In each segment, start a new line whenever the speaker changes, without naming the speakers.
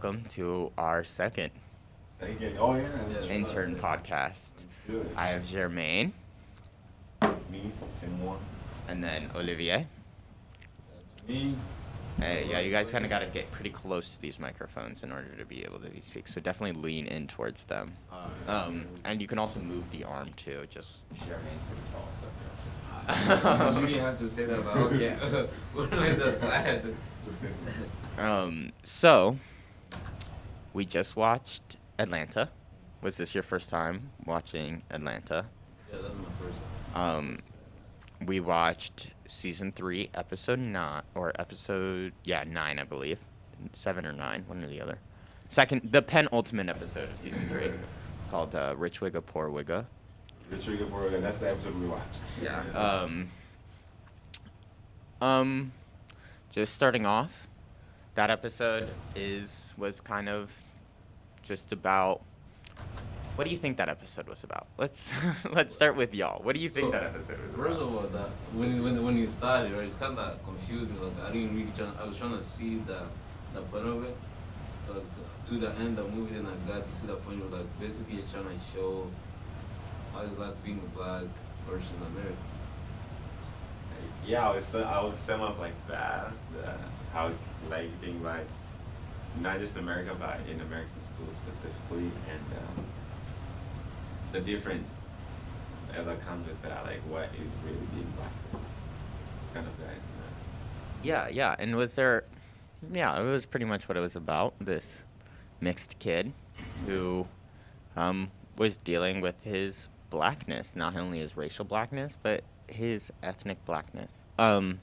welcome to our second
Again, oh yeah, that's true.
intern podcast. I have Germaine
Me, Simon.
and then Olivier.
Me.
Hey, yeah, you guys kind of got to get pretty close to these microphones in order to be able to speak. So definitely lean in towards them. Um, and you can also move the arm too. Just Germaine's pretty tall, so.
you didn't have to say that, but okay. We're like the slide.
Um, so we just watched Atlanta. Was this your first time watching Atlanta?
Yeah, that was my first.
Um, we watched season three, episode nine, or episode yeah nine, I believe, seven or nine, one or the other. Second, the penultimate episode of season three. It's called uh, "Rich Wigga Poor Wigga."
The trigger board, and that's the episode we watched.
Yeah.
Um, um, just starting off, that episode is was kind of just about. What do you think that episode was about? Let's let's start with y'all. What do you think
So,
that episode was
First
about?
of all, that when it- when it- when he started, right, it's kind of confusing. Like I didn't really try. I was trying to see the the point of it. So to, to the end of the movie, then I got to see the point of like basically it's trying to show how it's like being a black person in America.
Yeah, I would su- I would sum up like that. The, how it's like being like not just America, but in American schools specifically, and um, the difference that comes with that, like what is really being black, kind of guy.
Yeah, yeah. And was there? Yeah, it was pretty much what it was about. This mixed kid who um, was dealing with his blackness, not only his racial blackness, but his ethnic blackness. Um,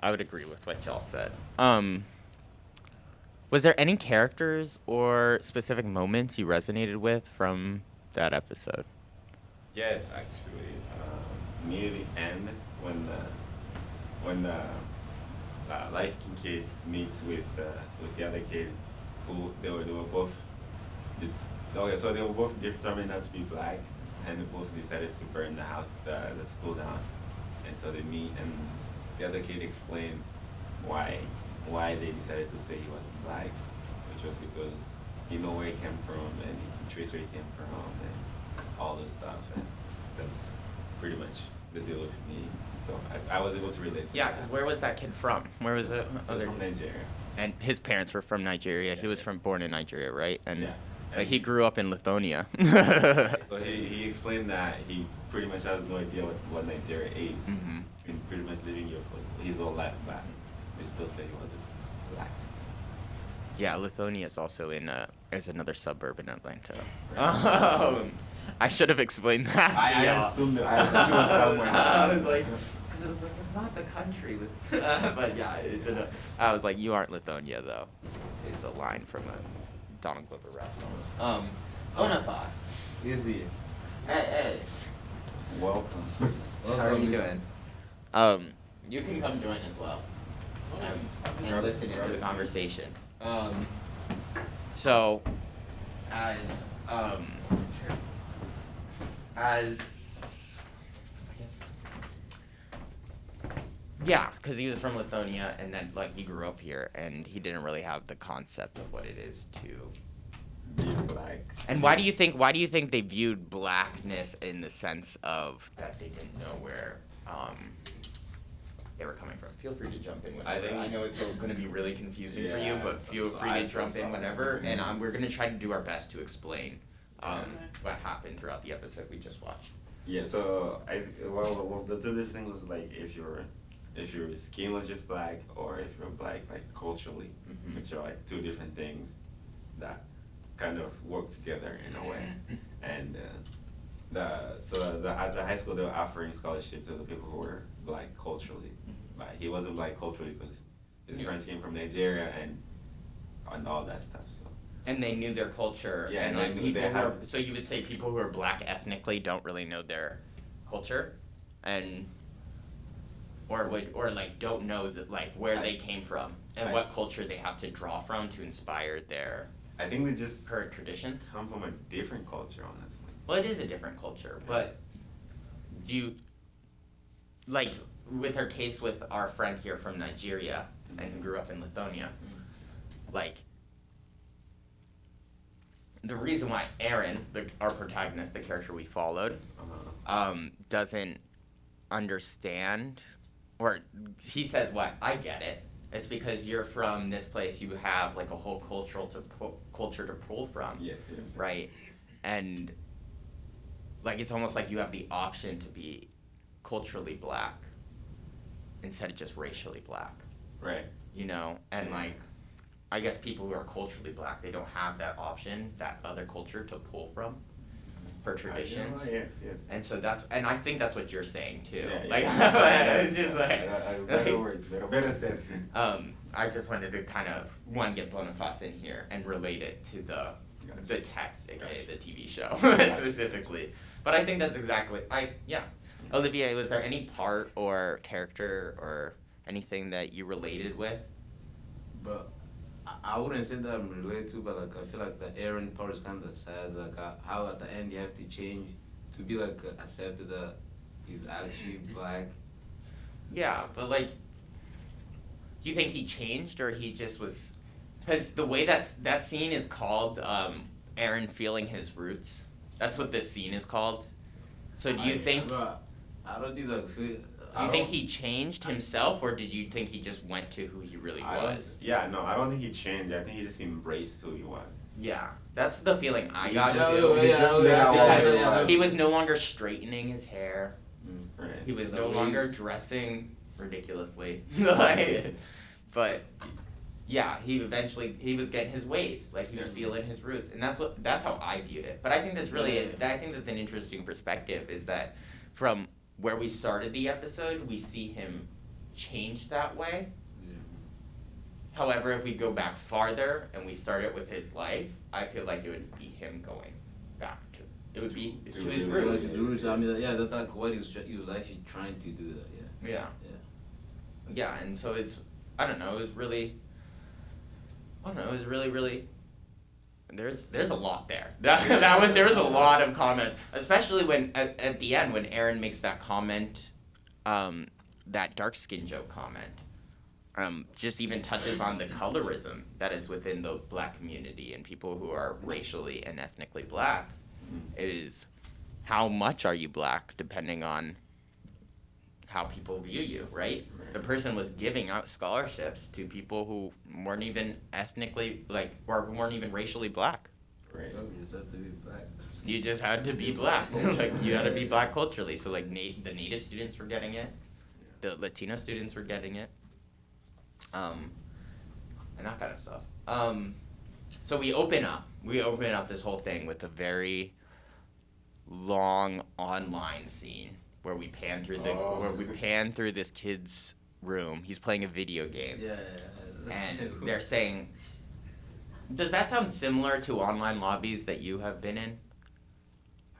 I would agree with what y'all said. Um, was there any characters or specific moments you resonated with from that episode?
Yes, actually, uh, near the end when the when the uh, light skinned kid meets with uh, with the other kid, who they were they were both. Okay, so they were both determined not to be black, and they both decided to burn the house, the, the school down, and so they meet, and the other kid explained why why they decided to say he wasn't black, which was because he know where he came from and he can trace where he came from and all this stuff, and that's pretty much the deal with me. So I, I was able to relate to
Yeah, because where was that kid from? Where was it?
I was from Nigeria.
And his parents were from Nigeria. He was from born in Nigeria, right? And
Yeah.
like, he
he-
grew up in Lithuania.
So he, he explained that he pretty much has no idea what, what Nigeria is.
Mhm.
Been pretty much living here for his whole life, but they still say he wasn't black.
yeah, Lithonia is also in uh, is another suburb in Atlanta. Um, I should have explained that.
I- I assumed it- I assumed it was somewhere.
I was like, because it was like it's not the country, with but yeah, it's in a, I was like, you aren't Lithonia though. It's a line from a Donald Glover rap song. Um, Boniface.
Easy.
Hey, hey.
Welcome.
How are you doing? Um, you can come join as well. Um, and
Grab-
listen to the conversation. Um, so, as um, as I guess, yeah, because he was from Lithuania, and then like he grew up here, and he didn't really have the concept of what it is to
be black.
and why do you think why do you think they viewed blackness in the sense of that they didn't know where um, they were coming from? Feel free to jump in whenever. I,
think- I
know it's going to be really confusing for you, but feel free to jump in
sorry.
whenever, and um, we're going to try to do our best to explain um,
Okay.
what happened throughout the episode we just watched.
Yeah, so I well, well the two different things was like if your if your skin was just black or if you're black like culturally,
Mhm.
which are like two different things that kind of work together in a way. And uh, the so the, at the high school they were offering scholarships to the people who were black culturally, but he wasn't black culturally because his
Yeah.
friends came from Nigeria and and all that stuff. So
And they knew their culture.
Yeah,
and
and they
like
knew
people so you would say people who are black ethnically don't really know their culture, and or would or like don't know that like where
I-
they came from and
I-
what culture they have to draw from to inspire their
I think they just
current traditions.
come from a different culture, honestly.
Well, it is a different culture, but do you like with her case with our friend here from Nigeria and who grew up in Lithuania? Like, the reason why Aaron, the, our protagonist, the character we followed,
Uh-huh.
um, doesn't understand, or he says, "What? I get it. It's because you're from this place. You have like a whole cultural to pu- culture to pull from,
Yes, yes.
right? And like it's almost like you have the option to be culturally black instead of just racially black,
Right.
you know? And like, I guess people who are culturally black, they don't have that option, that other culture to pull from for traditions.
I, you know, yes, yes.
And so that's, and I think that's what you're saying too.
Yeah,
like,
yeah.
it's just like,
I- I- better
like,
words, better, better said.
um, I just wanted to kind of one get Boniface in here and relate it to the
Gotcha.
the text, aka
Gotcha.
the TV show specifically. But I think that's exactly I yeah. Olivier, was there any part or character or anything that you related with?
But I, I wouldn't say that I'm related to, but like I feel like the Aaron part is kind of sad. Like uh, how at the end you have to change to be like uh, accepted that he's actually black.
Yeah, but like, do you think he changed or he just was? Because the way that that scene is called, um, Aaron feeling his roots. That's what this scene is called. So do you
I-
think?
But I don't think like. Feel,
Do you think he changed himself, or did you think he just went to who he really
I
was?
Yeah, no, I don't think he changed. I think he just embraced who he was.
Yeah, that's the feeling I
He
got.
just-
too.
he just laid
yeah,
he
yeah,
was.
he was no longer straightening his hair.
Right.
He was
The
no longer
waves.
dressing ridiculously. like, but yeah, he eventually he was getting his waves. Like he was
Yes.
feeling his roots, and that's what that's how I viewed it. But I think that's really
Yeah.
I think that's an interesting perspective. Is that from where we started the episode, we see him change that way.
Yeah.
However, if we go back farther and we start it with his life, I feel like it would be him going back to it would be
To-
to,
to
his
the
Like
roots.
his roots. I mean, yeah, that's like what he was. He was actually trying to do that. Yeah.
Yeah.
Yeah.
Yeah, and so it's I don't know, it was really I don't know, it was really, really there's there's a lot there. That that was there was a lot of comment. Especially when at, at the end when Aaron makes that comment, um, that dark skin joke comment. Um, just even touches on the colorism that is within the black community and people who are racially and ethnically black. It is how much are you black depending on how people view you, right? The person was giving out scholarships to people who weren't even ethnically like or weren't even racially black.
Right.
You just have to be black.
You just had to be black. like you had to be black culturally. So like na- the native students were getting it, the Latino students were getting it, um, and that kind of stuff. Um, so we open up. We open up this whole thing with a very long online scene where we pan through the
Oh.
where we pan through this kid's room. He's playing a video game
Yeah.
and they're saying does that sound similar to online lobbies that you have been in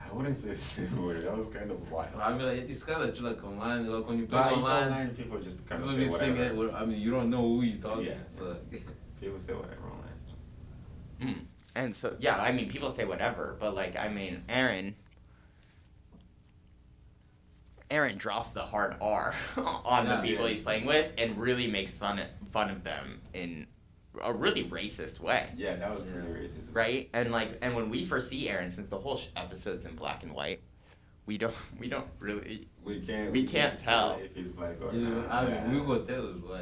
I wouldn't say similar. That was kind of wild.
I mean, like, it's kind of like online. Like when you play
But
online,
online. People just kind of
people
say
be saying
whatever.
it. I mean, you don't know who you're talking.
Yeah.
So
People say whatever online.
Mm. And so, yeah, I mean, people say whatever, but like, I mean, Aaron, Aaron drops the hard R on
Yeah,
the people
yeah.
he's playing with and really makes fun of, fun of them in a really racist way,
Yeah, that was pretty
Yeah.
racist.
right? And like, and when we first see Aaron, since the whole sh- episode's in black and white, we don't, we don't really,
We can't.
We can't tell.
if he's black or
you know,
not.
I mean,
yeah.
we will tell it why.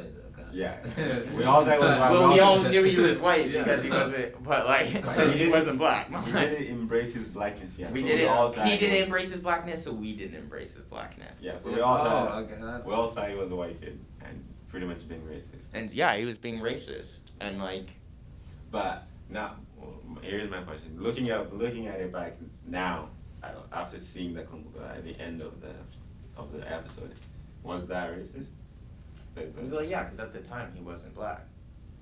Like,
Yeah. We all thought was why-
well, we all knew he was white
Yeah.
because he wasn't, but like,
But he
he
didn't-
wasn't black.
He didn't embrace his blackness yet.
We
so
didn't.
all
he didn't
was-
embrace his blackness, so we didn't embrace his blackness.
Yeah, so we all
oh,
thought.
okay,
We all thought he was a white kid and pretty much being racist.
And yeah, he was being racist, and like,
But now, well, here's my question: looking at looking at it back now, after seeing the con- uh, at the end of the of the episode, was that racist? That's it.
well, yeah, because at the time he wasn't black,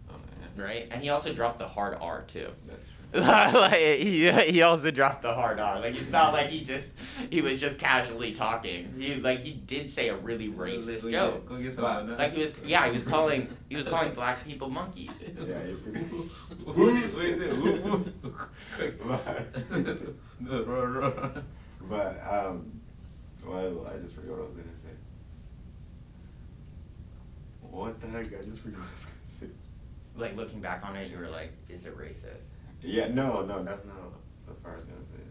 Oh, yeah.
right? And he also dropped the hard R too.
That's true.
like he he also dropped the hard R. Like it's not like he just he was just casually talking. He like he did say a really racist
Go
joke.
Go get some
But-
Like he was yeah he was calling he was calling black people monkeys.
Yeah, you pretty.
Who- What is it? Who- who-
but,
No, ro- ro-
but um, well, I just forgot what I was gonna say. What the heck? I just forgot what I was gonna say.
Like looking back on it, you were like, is it racist?
Yeah, no, no, that's not what I was gonna say.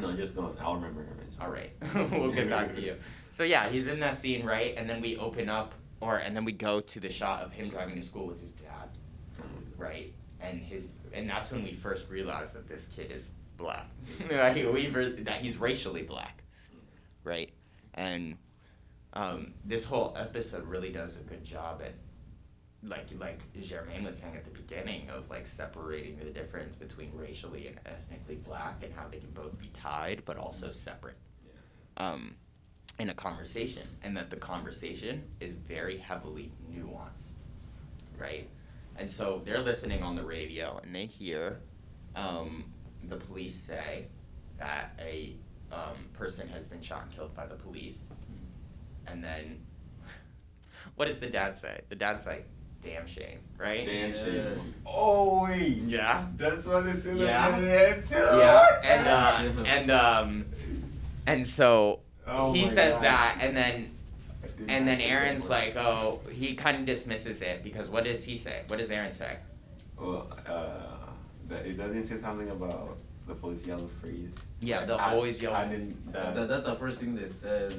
No, just go on. I'll remember her mention.
All right, we'll get back to you. So yeah, he's in that scene, right? And then we open up, or and then we go to the shot of him driving to school with his dad, right? And his, and that's when we first realize that this kid is black. Like, we that he's racially black, right? And um, this whole episode really does a good job at, like like Germaine was saying at the beginning of like separating the difference between racially and ethnically black and how they can both be tied but also separate. Um, in a conversation, and that the conversation is very heavily nuanced, right? And so they're listening on the radio, and they hear um, the police say that a um, person has been shot and killed by the police, and then what does the dad say? The dad's like, "Damn shame," right?
Damn
Yeah.
shit. Oh wait.
Yeah.
That's what it's in
Yeah.
the head too.
Yeah, and uh, and um, and so
Oh
he says
God.
that, and then And then Aaron's like, oh, he kind of dismisses it because what does he say? What does Aaron say?
Well, uh, that it doesn't say something about the police yelling freeze.
Yeah, they'll
I-
always yell.
I didn't.
That,
That,
that's the first thing they said. uh,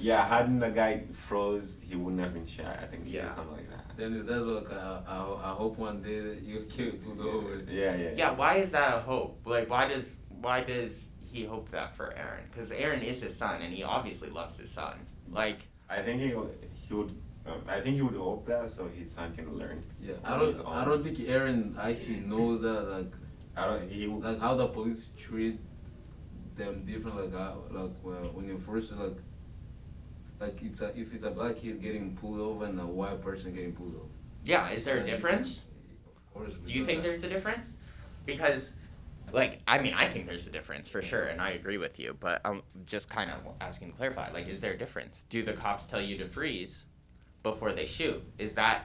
yeah, hadn't the guy froze, he wouldn't have been shot. I think he
Yeah.
something like that.
Then it's that's like I, I, I hope one day that you get pulled over.
Yeah, yeah.
Yeah, why is that a hope? Like, why does why does he hope that for Aaron? Because Aaron is his son, and he obviously loves his son. Like,
I think he would- he would. Um, I think he would hope that so his son can learn.
Yeah, I don't. I don't think Aaron actually knows that. Like,
I don't. He would.
like how the police treat them different. Like, uh, like well, when you first like, like it's a, if it's a black kid getting pulled over and a white person getting pulled over.
yeah, is there a difference?
Of course.
Do you think there's a difference? Because, like, I mean, I think there's a difference for sure, and I agree with you. But I'm just kind of asking to clarify. Like, is there a difference? Do the cops tell you to freeze before they shoot? Is that?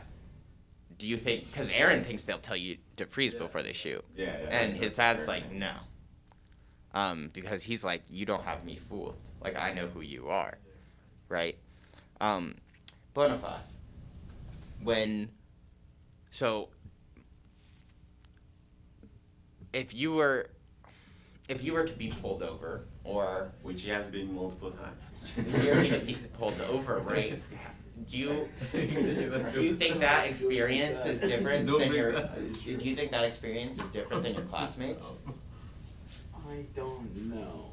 Do you think? Because Aaron thinks they'll tell you to freeze
Yeah.
before they shoot,
Yeah, yeah.
and his dad's like, no. Um, because he's like, you don't have me fooled. Like, I know who you are, right? Um, Boniface, when, so if you were if you were to be pulled over or
Which he has been multiple times.
if you were to be pulled over, right? Do you do you think that experience is different
Don't
than your do you think that experience is different than your classmates?
I don't know.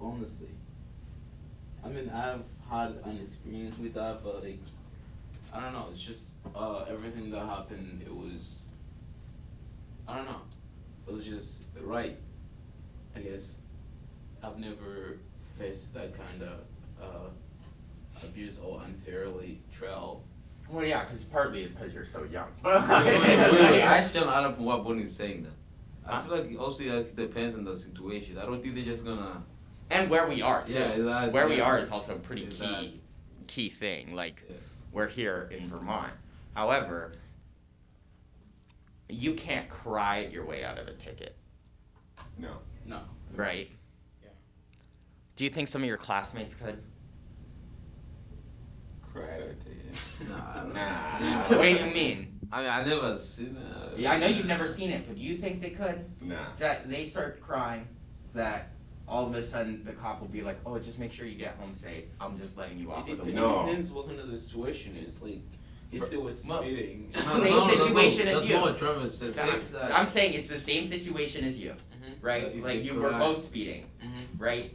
Honestly. I mean, I've had an experience with that, but like, I don't know. It's just uh, everything that happened. It was, I don't know. It was just right. I guess. I've never faced that kind of uh, abuse or unfairly trial.
Well, yeah, because partly it's because you're so young.
wait, wait, wait, I actually don't add up what Bonnie is saying. That I
Huh?
feel like it also like, depends on the situation. I don't think they're just gonna.
And where we are too.
Yeah, exactly,
Where we are is also a pretty
Exactly.
key key thing. Like
Yeah.
we're here in Vermont. However, you can't cry your way out of a ticket,
No.
No.
right?
Yeah.
Do you think some of your classmates could?
Cry or take it.
Nah, I don't
Nah.
what do you mean?
I mean, I never seen it.
Yeah, I know you've never seen it, but do you think they could?
Nah.
That they start crying, that all of a sudden the cop will be like, "Oh, just make sure you get home safe. I'm just letting you off
It,
with a
it
No.
warning."
depends what kind of the situation is. Like, if they was
Well-
speeding.
Same situation as you.
not what Travis said.
That-
Say that-
I'm saying it's the same situation as you,
Mhm.
right?
If
like
they
you were
cry.
both speeding,
Mhm.
right?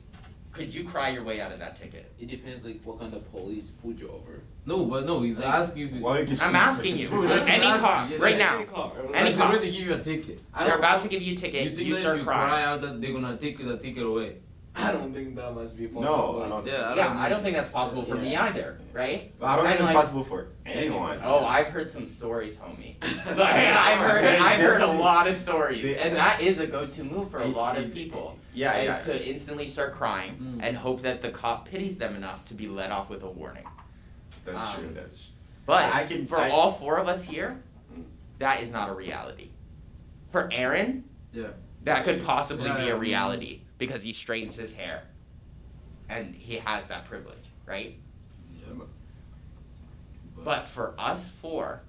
Could you cry your way out of that ticket?
It depends like what kind of police pulled you over.
No, but no, he's
Like-
asking if.
Why did you
I'm asking you.
Bro,
Any
asking,
cop,
yeah,
right
that's-
now.
Any car.
Any
Like, they're
cop.
ready to give you a ticket.
They're about to give you a ticket.
You
You,
think that
start
if you
crying.
cry out that they're gonna take the ticket away?
I don't think that must be possible.
No, I don't.
Yeah, I
yeah,
don't
I don't think that's possible for me either, right?
I don't think it's
like-
possible for anyone.
Oh, I've heard some stories, homie. Like, I've heard, I've heard a lot of stories,
They-
and that is a go-to move for a lot of people.
Yeah, yeah.
is to instantly start crying
Mm.
and hope that the cop pities them enough to be let off with a warning.
That's
um,
true. That's. True.
But
I can-
for
I-
all four of us here,
Mm.
that is not a reality. For Aaron,
Yeah.
that could possibly
Yeah,
be a reality because he straightens his hair, and he has that privilege, right?
Yeah, but.
But for us four,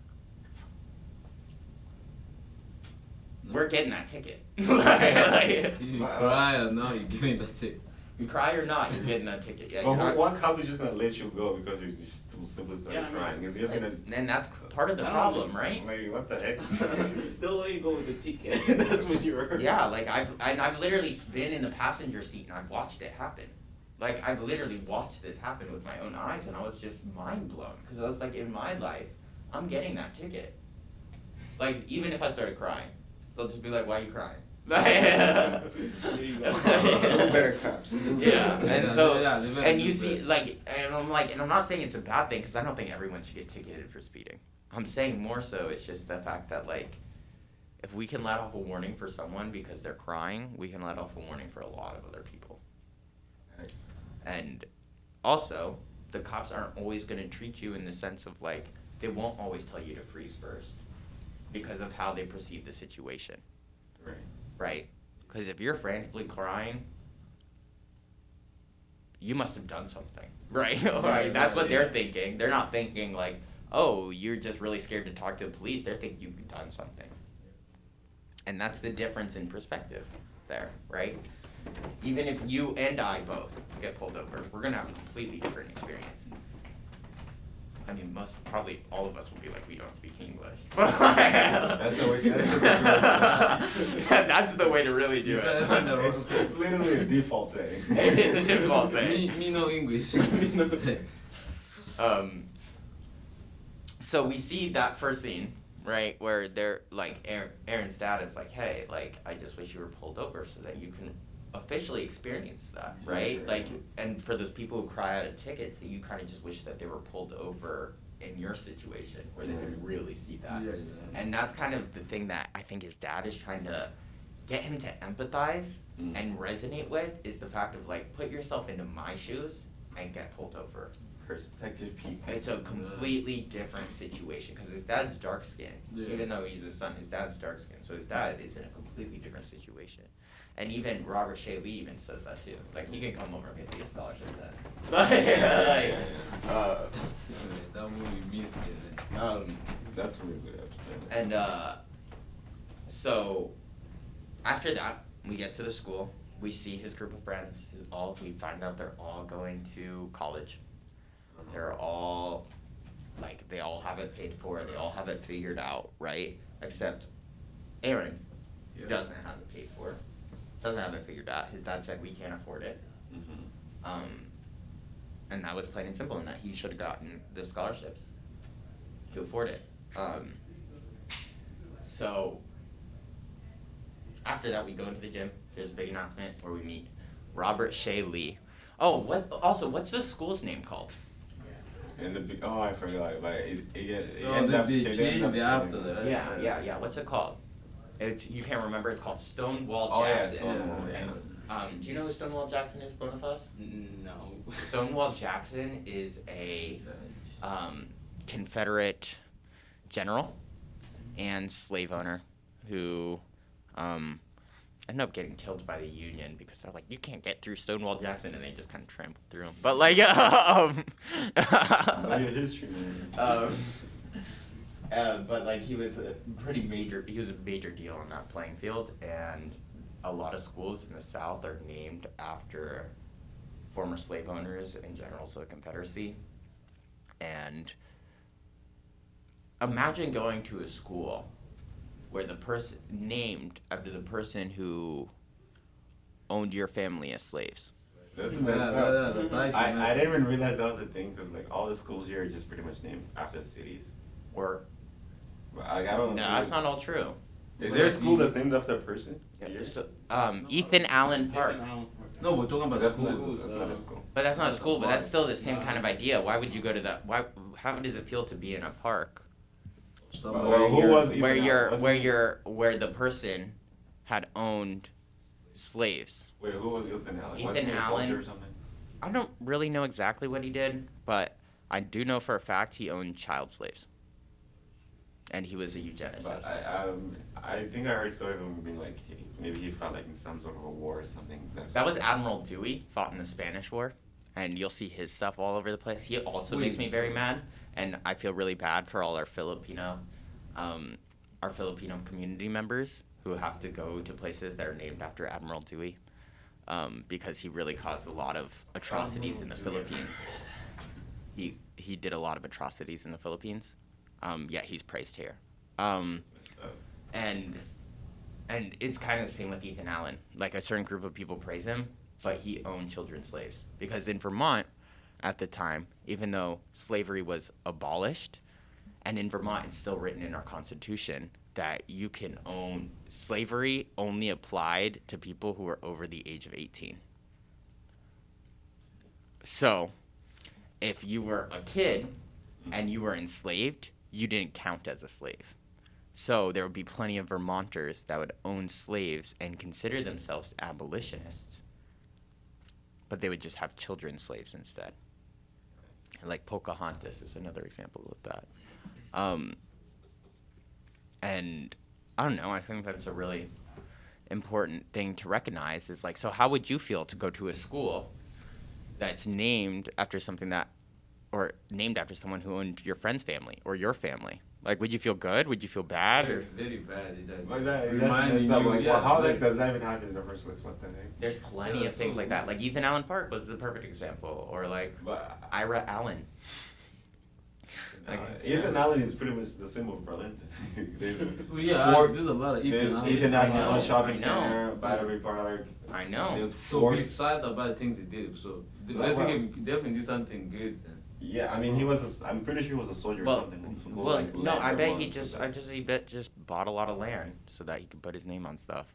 we're getting that ticket. like,
You
Wow.
cry or no, you're getting that ticket.
You cry or not, you're getting that ticket. Yeah,
Well,
you're
one cop is just gonna let you go because you just simply started
Yeah, I mean,
crying. It's just gonna.
and, and that's part of the problem,
know.
right?
Like what the heck?
They'll let you go with the ticket. That's what you heard.
Yeah, like I've and I've literally been in the passenger seat and I've watched it happen. Like I've literally watched this happen with my own eyes, and I was just mind blown because I was like, in my life, I'm getting that ticket. Like even if I started crying, they'll just be like, "Why are you crying?"
There you go.
Do better cops.
Yeah, and so
yeah,
and you see, like, and I'm like, and I'm not saying it's a bad thing because I don't think everyone should get ticketed for speeding. I'm saying more so it's just the fact that like, if we can let off a warning for someone because they're crying, we can let off a warning for a lot of other people. Nice. And also, the cops aren't always going to treat you in the sense of like, they won't always tell you to freeze first because of how they perceive the situation
Right.
Right? Because if you're frantically crying, you must have done something, right? right? That's what they're thinking. They're not thinking like, oh, you're just really scared to talk to the police. They're thinking you've done something, and that's the difference in perspective there, right? Even if you and I both get pulled over, we're gonna have a completely different experience. I mean, most probably all of us will be like, we don't speak English.
That's the way- that's the-
That's the way to really do
That's
it.
no.
It's, it's literally a default setting.
It is a default
me,
thing.
me no English.
Um, so we see that first scene, right, where they're like, Aaron, Aaron's dad is like, hey, like, I just wish you were pulled over so that you can officially experience that, right? Like, and for those people who cry out of tickets, that you kind of just wish that they were pulled over in your situation where they could really see that.
Yeah, yeah.
And that's kind of the thing that I think his dad is trying to get him to empathize
Mm.
and resonate with is the fact of like, put yourself into my shoes and get pulled over.
Perspective people.
It's a completely different situation because his dad's dark skinned.
Yeah.
Even though he's his son, his dad's dark skinned. So his dad is in a completely different situation. And even Robert Shea Lee even says that too. Like he can come over and get me a scholarship then. Like, like, uh,
that movie missed it. man.
um,
That's a really good episode.
and uh, so after that, we get to the school. We see his group of friends. His all we find out they're all going to college. They're all like they all have it paid for. They all have it figured out, right? Except Aaron
Yeah.
doesn't have it paid for. Doesn't have it figured out. His dad said we can't afford it.
Mhm.
Um, and that was plain and simple, and that he should have gotten the scholarships to afford it. Um, so after that, we go into the gym. There's a big announcement where we meet Robert Shea Lee. Oh, what? Also, what's the school's name called?
And the oh, I forgot. But it, it, it, it
Oh,
ended
they-
up
they
changing- ended up
after
changing.
that.
Yeah, yeah, yeah. What's it called? It's you can't remember. It's called Stonewall
Oh yeah,
Jackson.
Stonewall.
Yeah.
Yeah.
Um, do you know who Stonewall Jackson is, both of us?
No.
Stonewall Jackson is a um, Confederate general and slave owner who um, ended up getting killed by the Union because they're like, you can't get through Stonewall Jackson, and they just kind of trampled through him. But like, um,
Oh, yeah, history, man.
um, uh, but like he was a pretty major. He was a major deal on that playing field, and a lot of schools in the South are named after former slave owners and generals of the Confederacy. And imagine going to a school where the person named after the person who owned your family as slaves.
That's
Yeah,
messed
that-
up.
that- that's
I, I didn't even realize that was a thing because like all the schools here are just pretty much named after cities.
Or
But like, I don't.
no, that's not all true.
Is there a school that's named after a person? Here?
So, um, Ethan Allen Park.
Ethan Allen Park.
No, we're talking about
That's
schools.
not, that's not a
uh,
school.
But that's not a
That's a
school. But that's still the same kind of idea. Why would you go to that? Why? How does it feel to be in a park
Somebody-
Well, who
you're-
was
where you're
Wasn't
where you're where the person had owned slaves?
Wait, who was Ethan Allen?
Ethan
Wasn't he a soldier
Allen.
or something?
I don't really know exactly what he did, but I do know for a fact he owned child slaves, and he was a eugenicist.
But I, um, I think I heard story of him being like, maybe he fought like in some sort of a war or something. That's
That was Admiral Dewey, fought in the Spanish War, and you'll see his stuff all over the place. He also makes me very mad, and I feel really bad for all our Filipino, um, our Filipino community members who have to go to places that are named after Admiral Dewey, um, because he really caused a lot of atrocities in the Philippines. He he did a lot of atrocities in the Philippines. Um, yet he's praised here. Um, and and it's kind of the same with Ethan Allen. Like a certain group of people praise him, but he owned children slaves because in Vermont at the time, even though slavery was abolished, and in Vermont it's still written in our constitution that you can own slavery only applied to people who are over the age of 18. So, if you were a kid and you were enslaved, you didn't count as a slave. So there would be plenty of Vermonters that would own slaves and consider themselves abolitionists, but they would just have children slaves instead. Like Pocahontas is another example of that. Um, and I don't know. I think that's a really important thing to recognize. Is like, so how would you feel to go to a school that's named after something that, or named after someone who owned your friend's family or your family? Like, would you feel good? Would you feel bad?
Very,
Or
very bad. It, like,
Like that, that's
reminding
messed
you,
Like,
yeah,
well, how
like-
like, does that even happen in the first place? What the heck?
there's plenty
Yeah,
of things
so-
like that. Like Ethan Allen Park was the perfect example, or like
But
Ira Allen.
uh,
Like-
Ethan Allen is pretty much the symbol for Linton. there's
Well, yeah,
four-
there's a lot of Ethan
there's
Allen.
Ethan
I
Allen
know,
Shopping Center, Battery Park.
I know.
There's
So
four.
beside the bad things he did, so the
Well,
best
well-
thing he definitely did something good. Then.
Yeah, I mean he was. A, I'm pretty sure he was a soldier
Well,
or something. who
well,
like,
no, I bet he just, I just, he bet just bought a lot of land so that he could put his name on stuff.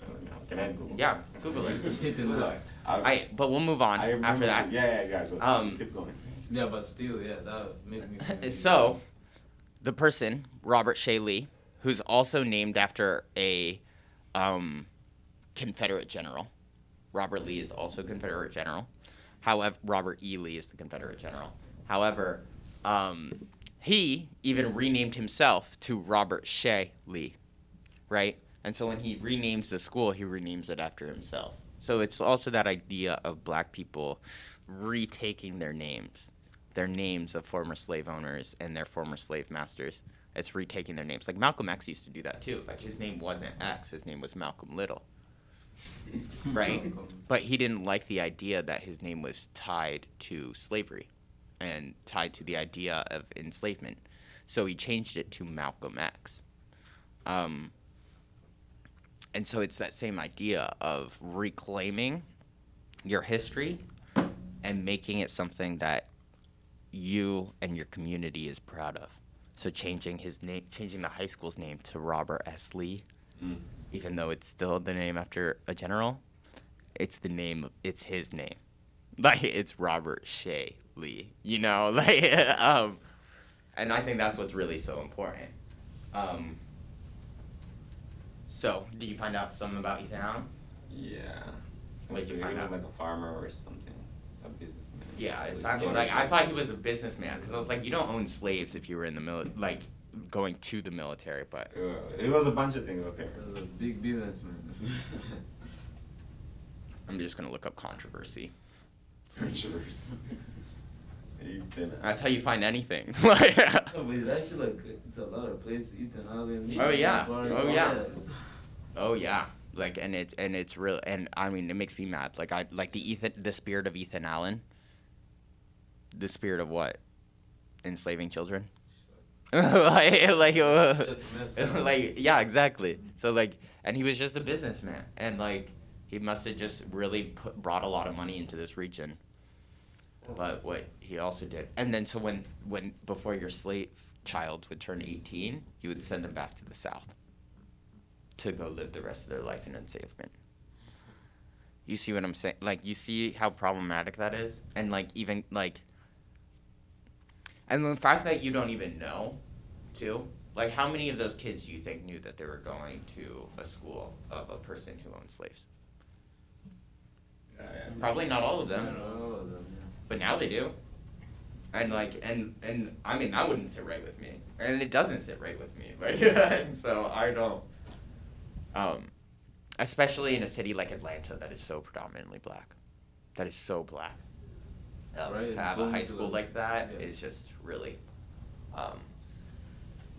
something. Can I Google?
Yeah,
this?
Google it.
Ethan
Google
Allen.
it.
I,
I, but we'll move on
I remember
after that.
Yeah, yeah, yeah. Go.
Um,
keep going.
Yeah, but still, yeah, that made me. feel-
so, the person Robert Shea Lee, who's also named after a um, Confederate general. Robert Lee is also Confederate general. However, Robert E. Lee is the Confederate general. However, um, he even renamed himself to Robert Shea Lee, right? And so when he renames the school, he renames it after himself. So it's also that idea of black people retaking their names, their names of former slave owners and their former slave masters. It's retaking their names. Like Malcolm X used to do that too. Like his name wasn't X, his name was Malcolm Little. Right? But he didn't like the idea that his name was tied to slavery and tied to the idea of enslavement. So he changed it to Malcolm X. Um, and so it's that same idea of reclaiming your history and making it something that you and your community is proud of. So changing his name, changing the high school's name to Robert S. Lee,
Mm.
Even though it's still the name after a general, it's the name. It's his name. Like it's Robert Shea Lee. You know, like um, and I think that's what's really so important. Um, so, did you find out something about Ethan Allen?
Yeah.
What'd you find out?
like a farmer or something, a businessman.
Yeah, it sounded like I thought he was a businessman because I was like, you don't own slaves if you were in the military. like going to the military. But
Uh, it was a bunch of things okay.
As a big businessman.
I'm just gonna look up controversy.
Ethan.
That's how you find anything. Like-
No, but it's actually like it's a lot of places. Ethan Allen.
Oh, yeah.
Barnes,
Oh, yeah.
that.
Oh yeah, like and it's and it's real and I mean it makes me mad. Like I like the Ethan the spirit of Ethan Allen. The spirit of what? Enslaving children. like like uh,
That's messed up.
like yeah exactly. So like and he was just a businessman and like he must have just really put, brought a lot of money into this region. But what he also did, and then so when when before your slave child would turn eighteen, you would send them back to the south to go live the rest of their life in enslavement. You see what I'm saying? Like you see how problematic that is, and like even like, and the fact that you don't even know, too. Like how many of those kids do you think knew that they were going to a school of a person who owned slaves? Probably not all of them.
don't all of them, yeah.
But now they do. And like and and I mean that wouldn't sit right with me. And it doesn't sit right with me. Like and so I don't um especially in a city like Atlanta that is so predominantly black. That is so black. Um,
Right,
to have a high school like that is
yeah.
just really um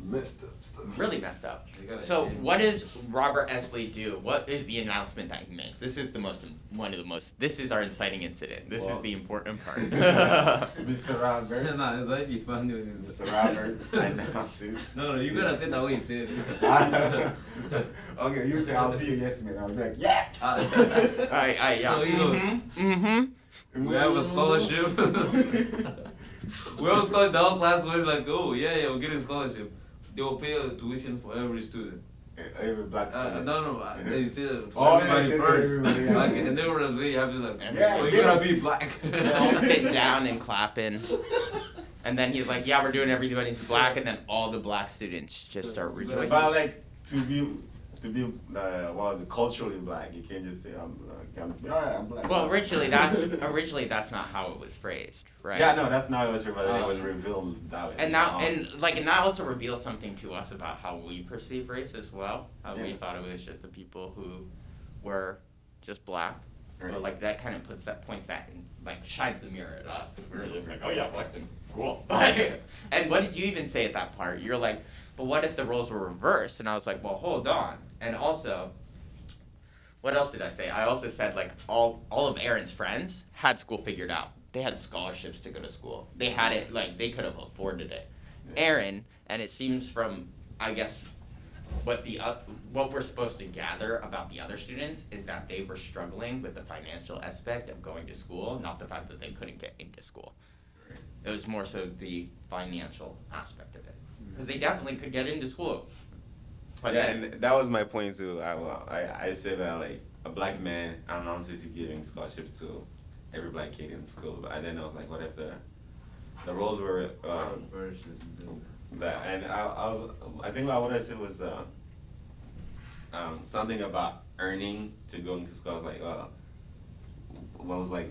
messed up stuff.
really messed up. So what does Robert S. Lee do? What is the announcement that he makes? This is the most one of the most. This is our inciting incident. This
Well-
is the important part.
Mr. Robert.
nah, it's like be funny when it's
Mr. Robert. I announce it.
No, no, you gotta say that way you said it.
okay, you say I'll be a yes man. I'll be like, yeah.
Ah.
Alright, alright, yeah.
So he goes,
Mm-hmm.
We have a scholarship. We all a scholarship. The whole class was like, oh yeah, yeah, we're getting a scholarship. They will pay a tuition for every student.
Every black.
Uh,
student.
no, no, uh, they said it for
Oh, yeah,
everybody
they
first.
everybody, yeah.
Like, and they were really happy, like,
Yeah,
oh, you
yeah.
gotta be black.
They're all sitting down and clapping. And then he's like, yeah, we're doing everybody's black. And then all the black students just start rejoicing.
But like to be to be uh, what was it culturally black, you can't just say I'm black. I'm, yeah, I'm black.
Well, originally that's originally that's not how it was phrased, right?
Yeah, no, that's not what it was. It
Um,
was revealed that way.
And now,
Um,
and like, and that also reveals something to us about how we perceive race as well. How we thought it was just the people who were just black.
Right.
But like that kind of puts that points that in, like shines the mirror at us. we're just like, oh yeah, Weston's cool. and what did you even say at that part? You're like, but what if the roles were reversed? And I was like, well, hold on. And also, what else did I say? I also said like all all of Aaron's friends had school figured out. They had scholarships to go to school. They had it like they could have afforded it. Aaron, and it seems from I guess what the uh, what we're supposed to gather about the other students is that they were struggling with the financial aspect of going to school, not the fact that they couldn't get into school. It was more so the financial aspect of it, because they definitely could get into school. But
yeah,
then,
and that was my point too. I, I, I said that like a black man announces he's giving scholarships to every black kid in school, but then I was like, what if the the roles were um, that? And I, I was I think what I said was uh, um, something about earning to go into school. I was like, uh, what was like.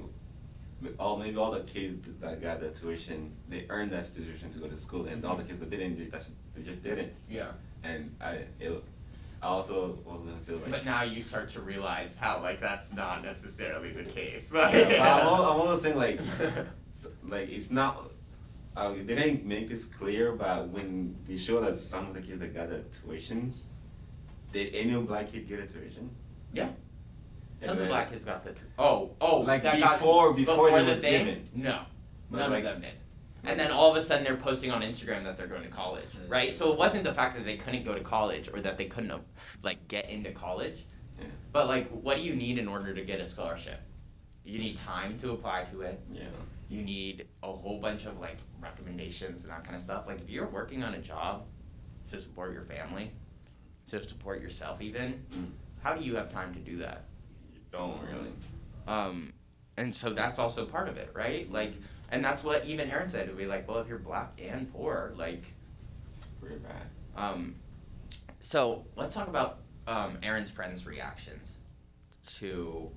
All maybe all the kids that got the tuition, they earned that tuition to go to school, and all the kids that didn't, they, that's- they just didn't.
yeah.
And I, it, I also was gonna say like,
But now you start to realize how like that's not necessarily the case.
yeah, but I'm, al- I'm also saying like, like it's not. Uh, they didn't make this clear, but when they show that some of the kids that got the tuitions, did any black kid get a tuition?
Yeah. Tons of black kids got the. Oh, oh,
Like
that got-
before- before it
the
was
thing?
given.
No,
But
none
like-
of them did. And then all of a sudden they're posting on Instagram that they're going to college, right? So it wasn't the fact that they couldn't go to college or that they couldn't uh, like get into college,
Yeah.
but like, what do you need in order to get a scholarship? You need time to apply to it.
Yeah.
You need a whole bunch of like recommendations and that kind of stuff. Like if you're working on a job to support your family, to support yourself even,
Mm.
how do you have time to do that?
You don't really.
Um, and so that's also part of it, right? Like, and that's what even Aaron said. It'd be like, well, if you're black and poor, like,
It's pretty bad.
um, so let's talk about um, Aaron's friends' reactions to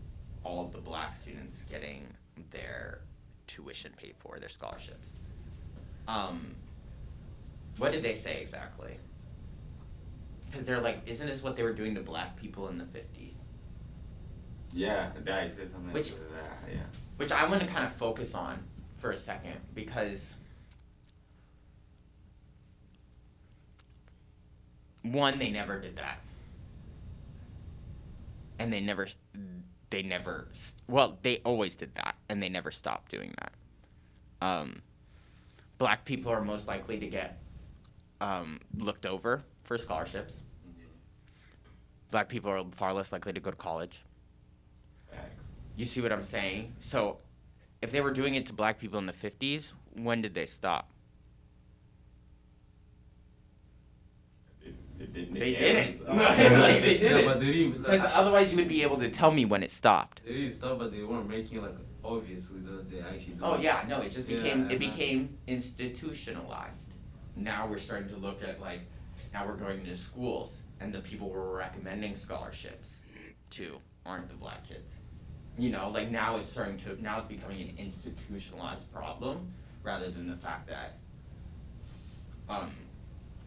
all of the black students getting their tuition paid for, their scholarships. Um, what did they say exactly? Because they're like, isn't this what they were doing to black people in the 50s?
Yeah, that said something
Which-
like that. Yeah.
which I want to kind of focus on for a second because one, they never did that, and they never, they never, well, they always did that, and they never stopped doing that. Um, black people are most likely to get um, looked over for scholarships. Black people are far less likely to go to college. You see what I'm saying? So, if they were doing it to black people in the 50s, when did they stop?
They, they, they,
They didn't.
stop.
No, like, they didn't.
but they didn't.
Because otherwise, you would be able to tell me when it stopped.
They didn't stop, but they weren't making like obviously that they actually.
Oh
it.
yeah, no, it just became
Yeah,
it became institutionalized. Now we're starting to look at like now we're going into schools and the people we're recommending scholarships to aren't the black kids. You know, like now it's starting to now it's becoming an institutionalized problem rather than the fact that um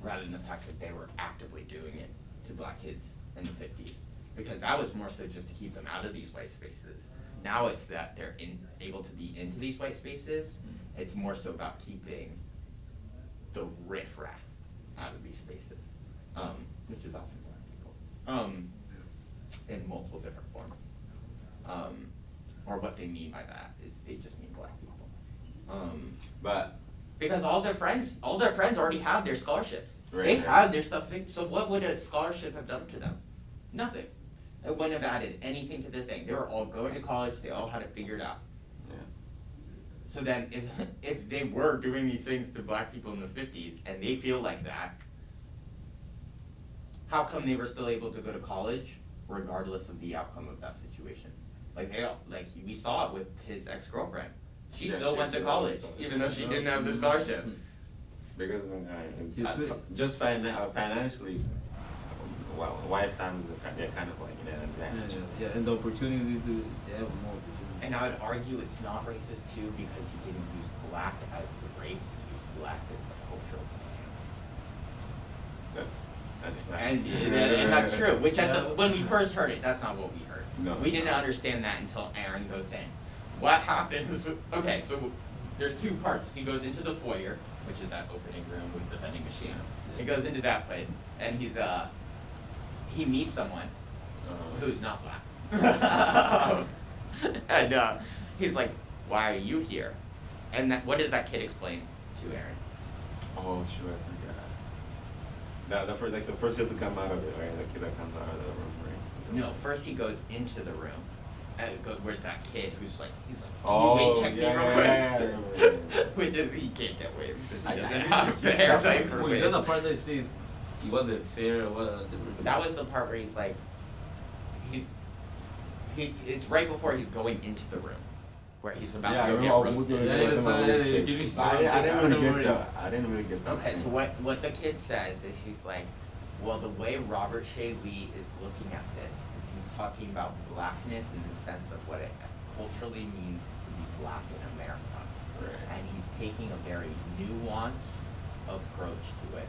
rather than the fact that they were actively doing it to black kids in the fifties. Because that was more so just to keep them out of these white spaces. Now it's that they're in, able to be into these white spaces. It's more so about keeping the riffraff out of these spaces, um, which is often black people, um, in multiple different forms. Um, or what they mean by that is they just mean black people. Um,
But
because all their friends, all their friends already have their scholarships.
Right,
they
right.
have their stuff. fixed. So what would a scholarship have done to them? Nothing. It wouldn't have added anything to the thing. They were all going to college. They all had it figured out.
yeah.
So then, if if they were doing these things to black people in the fifties and they feel like that, how come they were still able to go to college regardless of the outcome of that situation? Like they all, like we saw it with his ex girlfriend. She
Yeah,
still
she
went to college
college.
even though she didn't have the scholarship.
Because uh,
You
uh,
see-
fi- just finan- uh, financially, well, white families are they're kind of like in an
Yeah,
advantage.
yeah, yeah, and the opportunity to, to have more.
And I would argue it's not racist too because he didn't use black as the race, he used black as the cultural
That's that's
And,
facts.
and and that's true, which at the, when we first heard it, that's not what we heard.
No.
We didn't understand that until Aaron goes in. What happens, okay, so there's two parts. He goes into the foyer, which is that opening room with the vending machine. He goes into that place and he's, uh, he meets someone
Uh,
who's not black. and uh, he's like, "Why are you here?" And that, what does that kid explain to Aaron?
oh sure, I forgot. That the first like the first kid to come out of it, right? The kid that comes out of the room, right?
No, first he goes into the room. And go where that kid who's like, he's like, can
Oh,
you wait, oh, check
yeah,
me real quick?
yeah, yeah, yeah, yeah.
Which is he can't get waves because he
I- I
doesn't
didn't
have the
get
hair
that
type
part.
for
Wait, is that the part that says he wasn't fair or what?
Uh, that was the part where he's like, he's, he, it's right before he's going into the room, where he's about
Yeah,
to go
I
get roasted.
looking
Yeah,
at
it's,
some
yeah,
shit.
give me
But I, I didn't
don't
really get
worry.
that. I didn't really get that.
Okay, so what, what the kid says is he's like, well, the way Robert S. Lee is looking at this is he's talking about blackness in the sense of what it culturally means to be black in America.
Right.
And he's taking a very nuanced approach to it.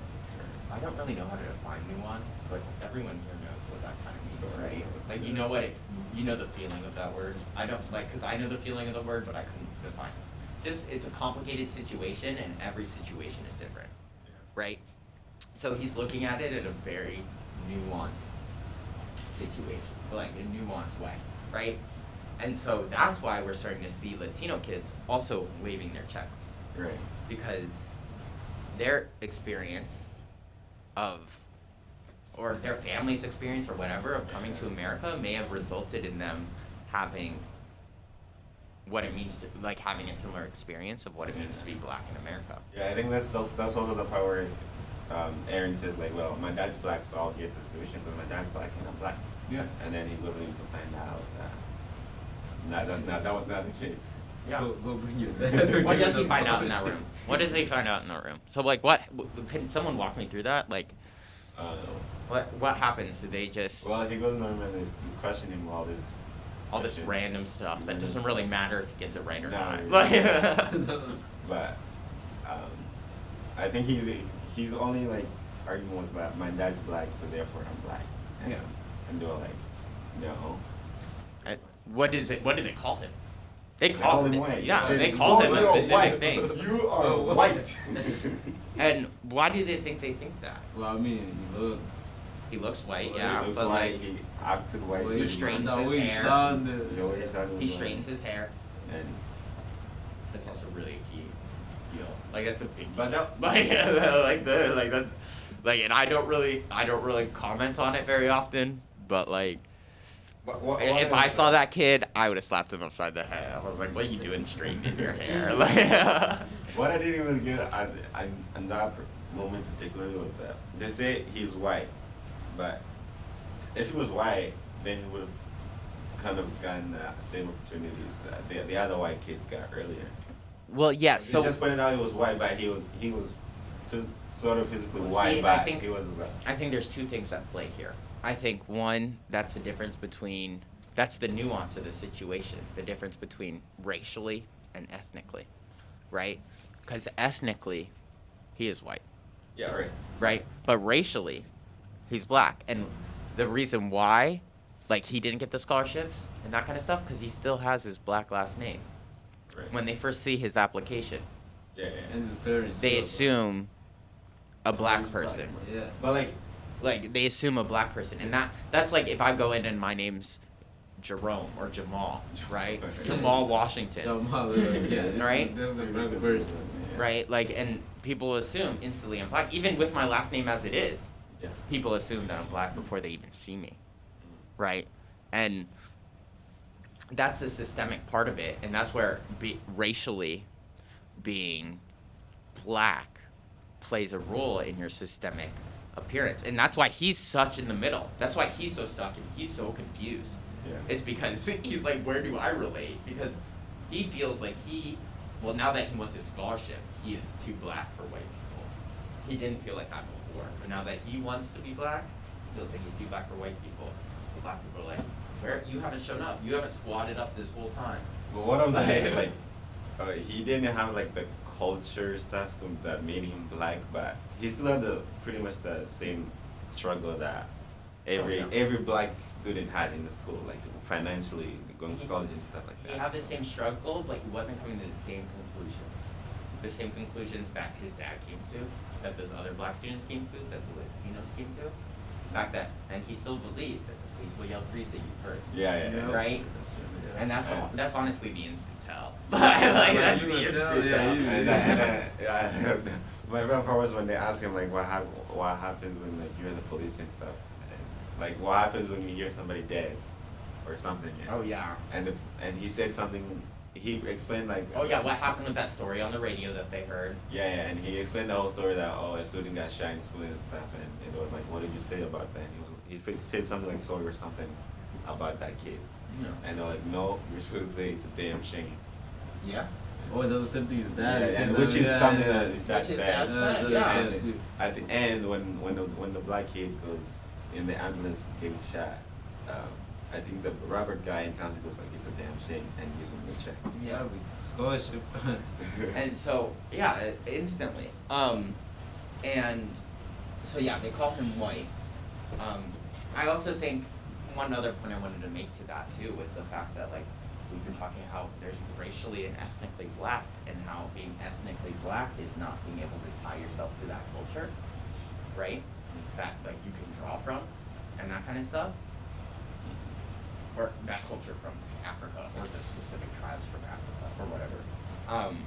I don't really know how to define nuance, but everyone here what that kind of
story. Of
right? Like, you know what it, you know the feeling of that word. I don't, like, cause I know the feeling of the word, but I couldn't define it. Just, it's a complicated situation and every situation is different, right? So he's looking at it in a very nuanced situation, like a nuanced way, right? And so that's why we're starting to see Latino kids also waving their checks
Right.
because their experience of or their family's experience or whatever of coming to America may have resulted in them having what it means to like having a similar experience of what it means to be black in America.
Yeah, I think that's that's, that's also the part where um, Aaron says like, well, my dad's black, so I'll get the tuition because my dad's black and I'm black.
Yeah.
And then he goes in to find out that no, that's not that was not the case.
Yeah.
Go, go bring your dad.
What does he find out in that room? What does he find out in that room? So like what w- can someone walk me through that? Like
Uh,
what what happens? Do they just
well, he goes in the room and is questioning him all this.
all this
questions.
random stuff that doesn't really matter if he gets it right or
No,
not?
it
Like
But um, I think he he's only like argument was that my dad's black, so therefore I'm black. And,
Yeah.
And they were like, no.
Uh, what did they what did they call him? They
They
called
called
him
him white.
Yeah,
said,
they called
"Oh,
him a specific
white.
thing.
You are
Oh,
white.
And why do they think they think that?
Well, I mean, he looked.
He looks white,
Well,
yeah,
he looks
but
white,
like
he acted white.
Well,
he
he
straightens
the
his hair.
sounded.
The way he sounded
he
was
straightens his hair.
And
That's also really a key deal. Like that's a big deal.
But that-
like like the like that's like and I don't really I don't really comment on it very often, but like
what, what, what
if I saw that kid, I would have slapped him upside the head. I was like, "What are you doing straightening your hair?" Like,
What I didn't even get at, at, in that moment particularly was that they say he's white, but if he was white, then he would have kind of gotten the same opportunities that the, the other white kids got earlier.
well, yeah.
he
So
just pointed out he was white, but he was he was phys- sort of physically
Well,
white,
see, I
but
think-
he was. Uh,
I think there's two things at play here. I think one, that's the difference between that's the nuance of the situation, the difference between racially and ethnically, right? Because ethnically, he is white,
yeah, right.
right? But racially, he's black, and the reason why, like, he didn't get the scholarships and that kind of stuff, because he still has his black last name.
Right.
When they first see his application,
yeah, yeah.
And his parents.
they assume a black
Sounds black.
person.
Yeah.
But like,
Like they assume a black person, and that that's like if I go in and my name's Jerome or Jamal, right? Jamal Washington.
Jamal, yeah,
Right?
Is, this is the version.
Yeah.
right? Like, and people assume instantly I'm black, even with my last name as it is.
Yeah.
People assume that I'm black before they even see me, mm. right? And that's a systemic part of it, and that's where be, racially being black plays a role in your systemic appearance, and that's why he's such in the middle. That's why he's so stuck and he's so confused.
Yeah.
It's because he's like, where do I relate? Because he feels like he, well, now that he wants his scholarship, he is too black for white people. He didn't feel like that before, but now that he wants to be black, he feels like he's too black for white people. The black people are like, where you haven't shown up? You haven't squatted up this whole time.
But what I'm saying is like, uh, he didn't have like the culture stuff so that made him black, but he still had the pretty much the same struggle that every
Oh, yeah.
every black student had in the school, like financially going to college and stuff like
He
that.
had the same struggle, but he wasn't coming to the same conclusions. The same conclusions that his dad came to, that those other black students came to, that the Latinos came to. The fact that, and he still believed that the police will yell freeze at you first.
Yeah, yeah, yeah.
Right?
Yeah.
And that's
Yeah.
that's honestly the instant tell. like, that's the
tell,
tell.
yeah, you-
And, then- and my favorite part was when they ask him like what hap- what happens when like you hear the police and stuff, and, like what happens when you hear somebody dead, or something. Yeah.
Oh yeah.
And the, and he said something. He explained like.
Oh yeah, what happened with that story on the radio that they heard?
Yeah, yeah, and he explained the whole story that oh a student got shot in school and stuff, and, and it was like, what did you say about that? And he was he said something like sorry or something about that kid, Yeah. and they're like, no, you're supposed to say it's a damn shame.
Yeah.
Oh, it does the same thing as
Yeah,
that.
and which is
yeah,
something
yeah.
that is that
Which is
sad.
sad,
Yeah,
sad, yeah.
And at the end, when when the when the black kid goes in the ambulance getting shot, um, I think the Robert guy in council goes like, it's a damn shame, and gives him the check.
Yeah, we- scholarship.
And so, yeah, instantly. Um, and so yeah, they call him white. Um, I also think one other point I wanted to make to that too was the fact that like we've been talking how there's racially and ethnically black, and how being ethnically black is not being able to tie yourself to that culture, right? That like you can draw from, and that kind of stuff, or that culture from Africa, or the specific tribes from Africa, or whatever. Um,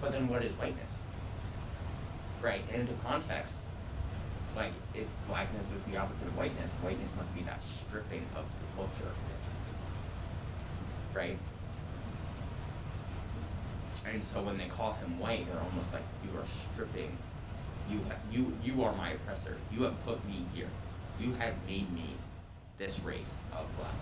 but then what is whiteness? Right, and into context, like if blackness is the opposite of whiteness, whiteness must be that stripping of the culture. Right? And so when they call him white, they're almost like you are stripping you you you are my oppressor. You have put me here. You have made me this race of black.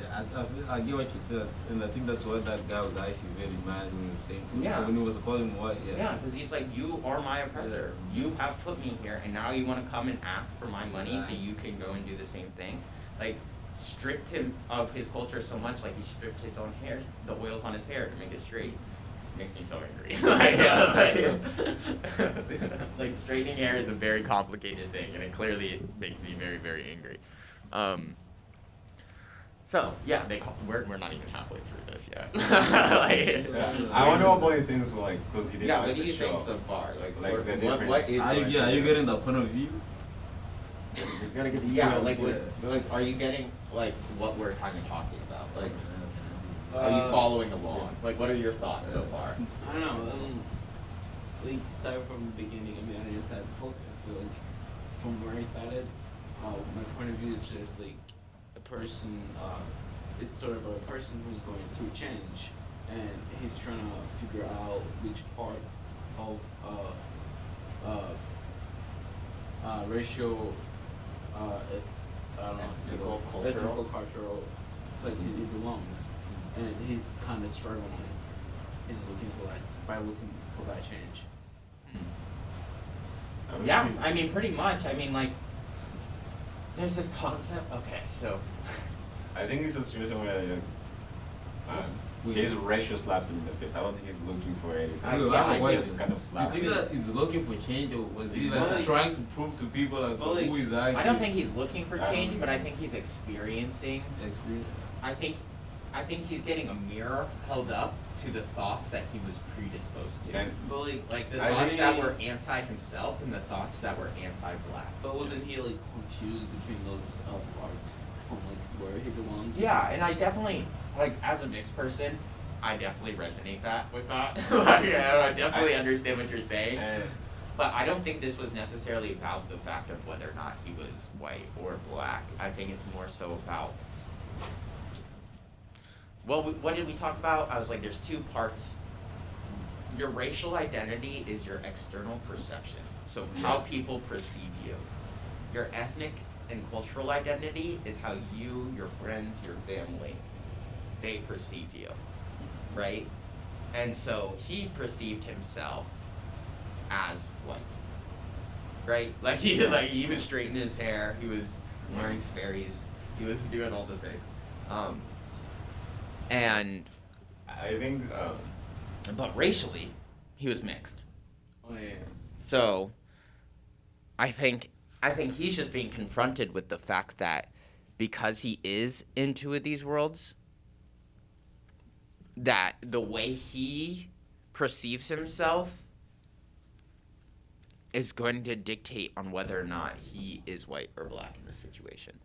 Yeah, I, I, I get what you said, and I think that's why that guy was actually very mad when he was saying
Yeah.
when he was calling him white. Yeah.
Yeah, because he's like, you are my oppressor. You have put me here, and now you want to come and ask for my money so you can go and do the same thing. Like, stripped him of his culture so much, like he stripped his own hair, the oils on his hair to make it straight. Makes me so angry. like, uh, like, like, straightening hair is a very complicated thing, and it clearly makes me very, very angry. Um, so yeah, they call, we're we're not even halfway through this yet. like,
Yeah. I wonder what point things like because he didn't
yeah,
watch
what do
the
you
show.
think so far? Like,
Like
what,
the
what, what
difference.
is
Are you,
like-
yeah, are you getting the point of view?
You gotta get the
Yeah,
point of
like,
view.
what, like, are you getting like what we're kind of talking about? Like, are
Uh,
you following along? Like, what are your thoughts so far?
I don't know. Um, like start from the beginning. I mean, I just had focus, but like from where I started, uh, my point of view is just like a person. Uh, it's sort of a person who's going through change, and he's trying to figure out which part of uh, uh, uh, racial, uh, if, I don't know,
Ethnical,
so-
cultural.
ethnical, cultural place he belongs, and he's kind of struggling. He's looking for that by looking for that change. Hmm.
I mean,
Yeah, I mean, pretty much. I mean, like, there's this concept. Okay, so
I think it's a situation where like, um,
We-
his racial slaps him in the face. I don't think he's looking for anything.
I-
Wait,
yeah,
I have a
I
question.
just kind of
Do
slaps
you think
him.
that he's looking for change, or was he
He's
like
not-
trying to prove to people like,
But, like,
who is actually?
I don't think he's looking for change,
don't-
but I think he's experiencing.
experience.
I think, I think he's getting a mirror held up to the thoughts that he was predisposed to.
And
But like,
like the
I
thoughts that were anti himself and the thoughts that were anti-black.
but wasn't he like confused between those uh, parts from like where he belongs?
Yeah, and I definitely like as a mixed person, I definitely resonate that with that. like, yeah, I definitely
I-
understand what you're saying.
and
But I don't think this was necessarily about the fact of whether or not he was white or black. I think it's more so about. Well, we, what did we talk about? I was like, there's two parts. Your racial identity is your external perception. So how people perceive you. Your ethnic and cultural identity is how you, your friends, your family, they perceive you. Right? And so he perceived himself as white. Right? Like he like he was straightening his hair, he was wearing Sperry's, he was doing all the things. Um and
I think um,
but racially, he was mixed.
Oh yeah.
So I think I think he's just being confronted with the fact that because he is in two of these worlds, that the way he perceives himself is going to dictate on whether or not he is white or black in this situation.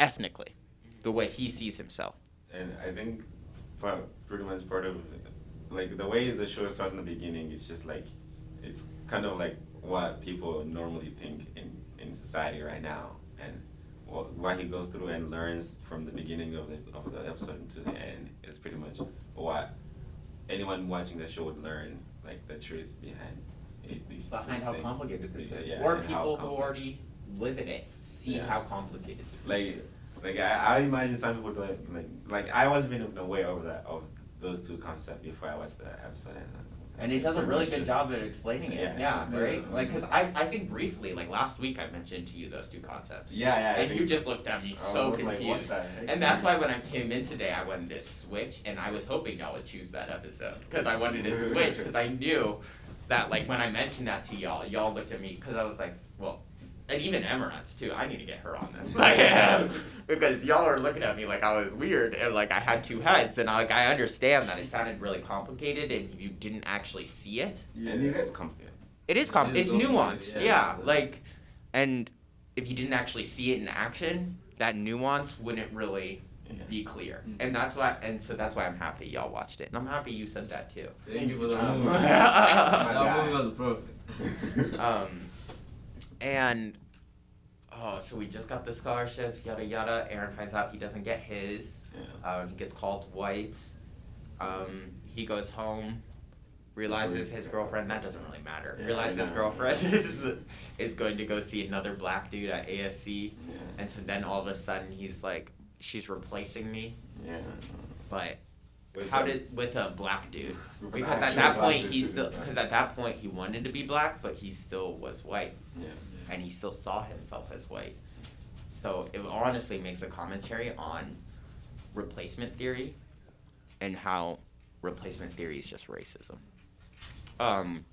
Ethnically. The way he sees himself.
and I think for pretty much part of like the way the show starts in the beginning, it's just like it's kind of like what people normally think in in society right now, and what, what he goes through and learns from the beginning of the of the episode to the end is pretty much what anyone watching the show would learn, like the truth behind it, these
Behind how
things.
complicated this is.
yeah,
or people who already live in it see
Yeah.
how complicated this is.
like like I, I imagine some people like like like I wasn't even aware of that of those two concepts before I watched the episode and, uh,
And it does a really good job at explaining it. Yeah,
Yeah.
right?
Yeah.
Like, cause I, I think briefly, like last week I mentioned to you those two concepts.
Yeah, yeah.
And you just looked at me oh,
I
so
was like,
confused. And that's why when I came in today, I wanted to switch, and I was hoping y'all would choose that episode because I wanted to switch because I knew that like when I mentioned that to y'all, y'all looked at me because I was like, well, and even Emirates too. I need to get her on this, like, because y'all are looking at me like I was weird and like I had two heads, and I, like I understand that it sounded really complicated and you didn't actually see it.
And it is complicated.
It is com-
It
it's
is complicated,
nuanced,
yeah.
yeah. Like, and if you didn't actually see it in action, that nuance wouldn't really be clear.
Mm.
And that's why, and so that's why I'm happy y'all watched it, and I'm happy you said that too.
Thank you for the movie. That movie was perfect.
um, and oh, so we just got the scholarships, yada yada. Aaron finds out he doesn't get his.
Yeah.
Um, he gets called white. Um, he goes home, realizes his girlfriend. That doesn't really matter.
Yeah,
realizes his
know.
girlfriend is, is going to go see another black dude at ASC,
Yeah.
and so then all of a sudden he's like, "She's replacing me,"
Yeah.
but
With
how
the-
did with a black dude? Because at that point he still, because at that point he wanted to be black, but he still was white,
Yeah.
And he still saw himself as white. So it honestly makes a commentary on replacement theory and how replacement theory is just racism. Um,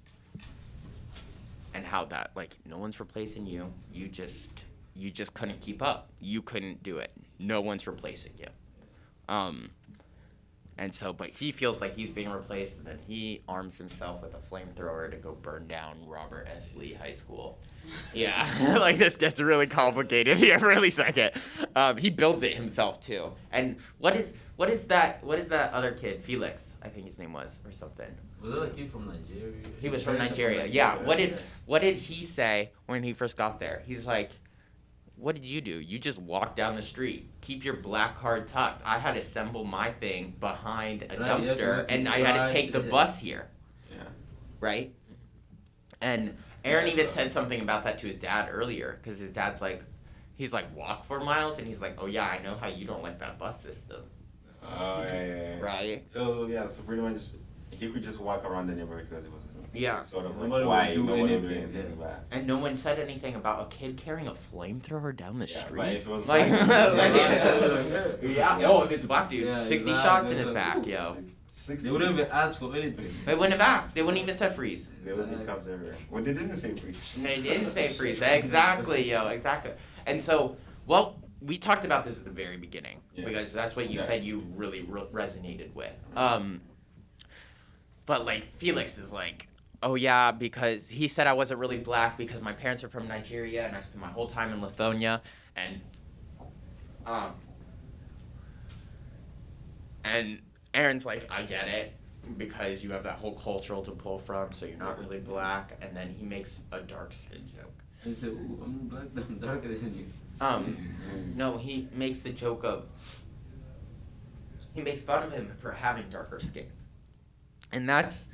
and how that like no one's replacing you. You just you just couldn't keep up. You couldn't do it. No one's replacing you. Um, and so, but he feels like he's being replaced, and then he arms himself with a flamethrower to go burn down Robert S. Lee High School. Yeah, like this gets really complicated here for a second. Um, he builds it himself too. And what is what is that? What is that other kid? Felix, I think his name was, or something.
Was that a kid from Nigeria?
He was from
Parents are
Nigeria. Yeah. What did what did he say when he first got there? He's like, "What did you do? You just walked down the street. Keep your black card tucked. I had to assemble my thing behind a
Right, you had to
dumpster, and I had to take the
yeah.
bus here,
Yeah.
right?" And Aaron
Yeah,
even
so-
said something about that to his dad earlier, because his dad's like, he's like, "Walk four miles," and he's like, "Oh yeah, I know how you don't like that bus system,
Oh yeah, yeah, yeah.
right?"
So yeah, so pretty much he could just walk around the neighborhood because it was
Yeah.
sort of
Nobody
like
would
why
do
no one would do
anything,
anything
yeah.
about it.
And no one said anything about a kid carrying a flamethrower down the
Yeah,
street.
but if it was
like,
black-
like,
Yeah.
yeah. Oh, if it's black dude,
Yeah,
sixty
exactly.
shots in his back, yo.
Six,
They wouldn't even ask for anything.
They wouldn't have asked. They wouldn't even said freeze.
They wouldn't be cops everywhere. Well, they didn't say freeze.
And they didn't say freeze. Exactly, yo. Exactly. And so, well, we talked about this at the very beginning
Yeah.
because that's what you
Yeah.
said you really re- resonated with. Um, but like Felix is like, oh yeah, because he said I wasn't really black because my parents are from Nigeria and I spent my whole time in Lithuania and um and Aaron's like, I get it because you have that whole cultural to pull from, so you're not really black, and then he makes a dark skin joke.
I said, Ooh, I'm black, I'm darker than you.
Um, no, he makes the joke of he makes fun of him for having darker skin, and that's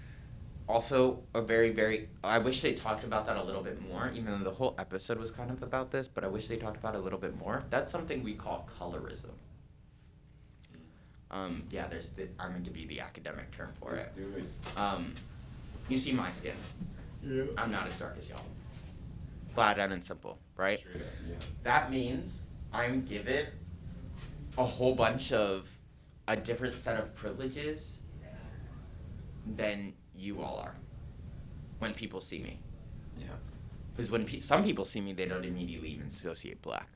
also a very very. I wish they talked about that a little bit more. Even though the whole episode was kind of about this, but I wish they talked about it a little bit more. That's something we call colorism. Um, yeah, there's the, I'm going to give you the academic term for
Let's
it.
do it.
Um, you see my skin.
Yeah.
I'm not as dark as y'all. Flat out and simple, right?
Straight up, yeah.
That means I'm given a whole bunch of a different set of privileges than you all are when people see me.
Yeah.
Because when pe- some people see me, they don't immediately even associate black.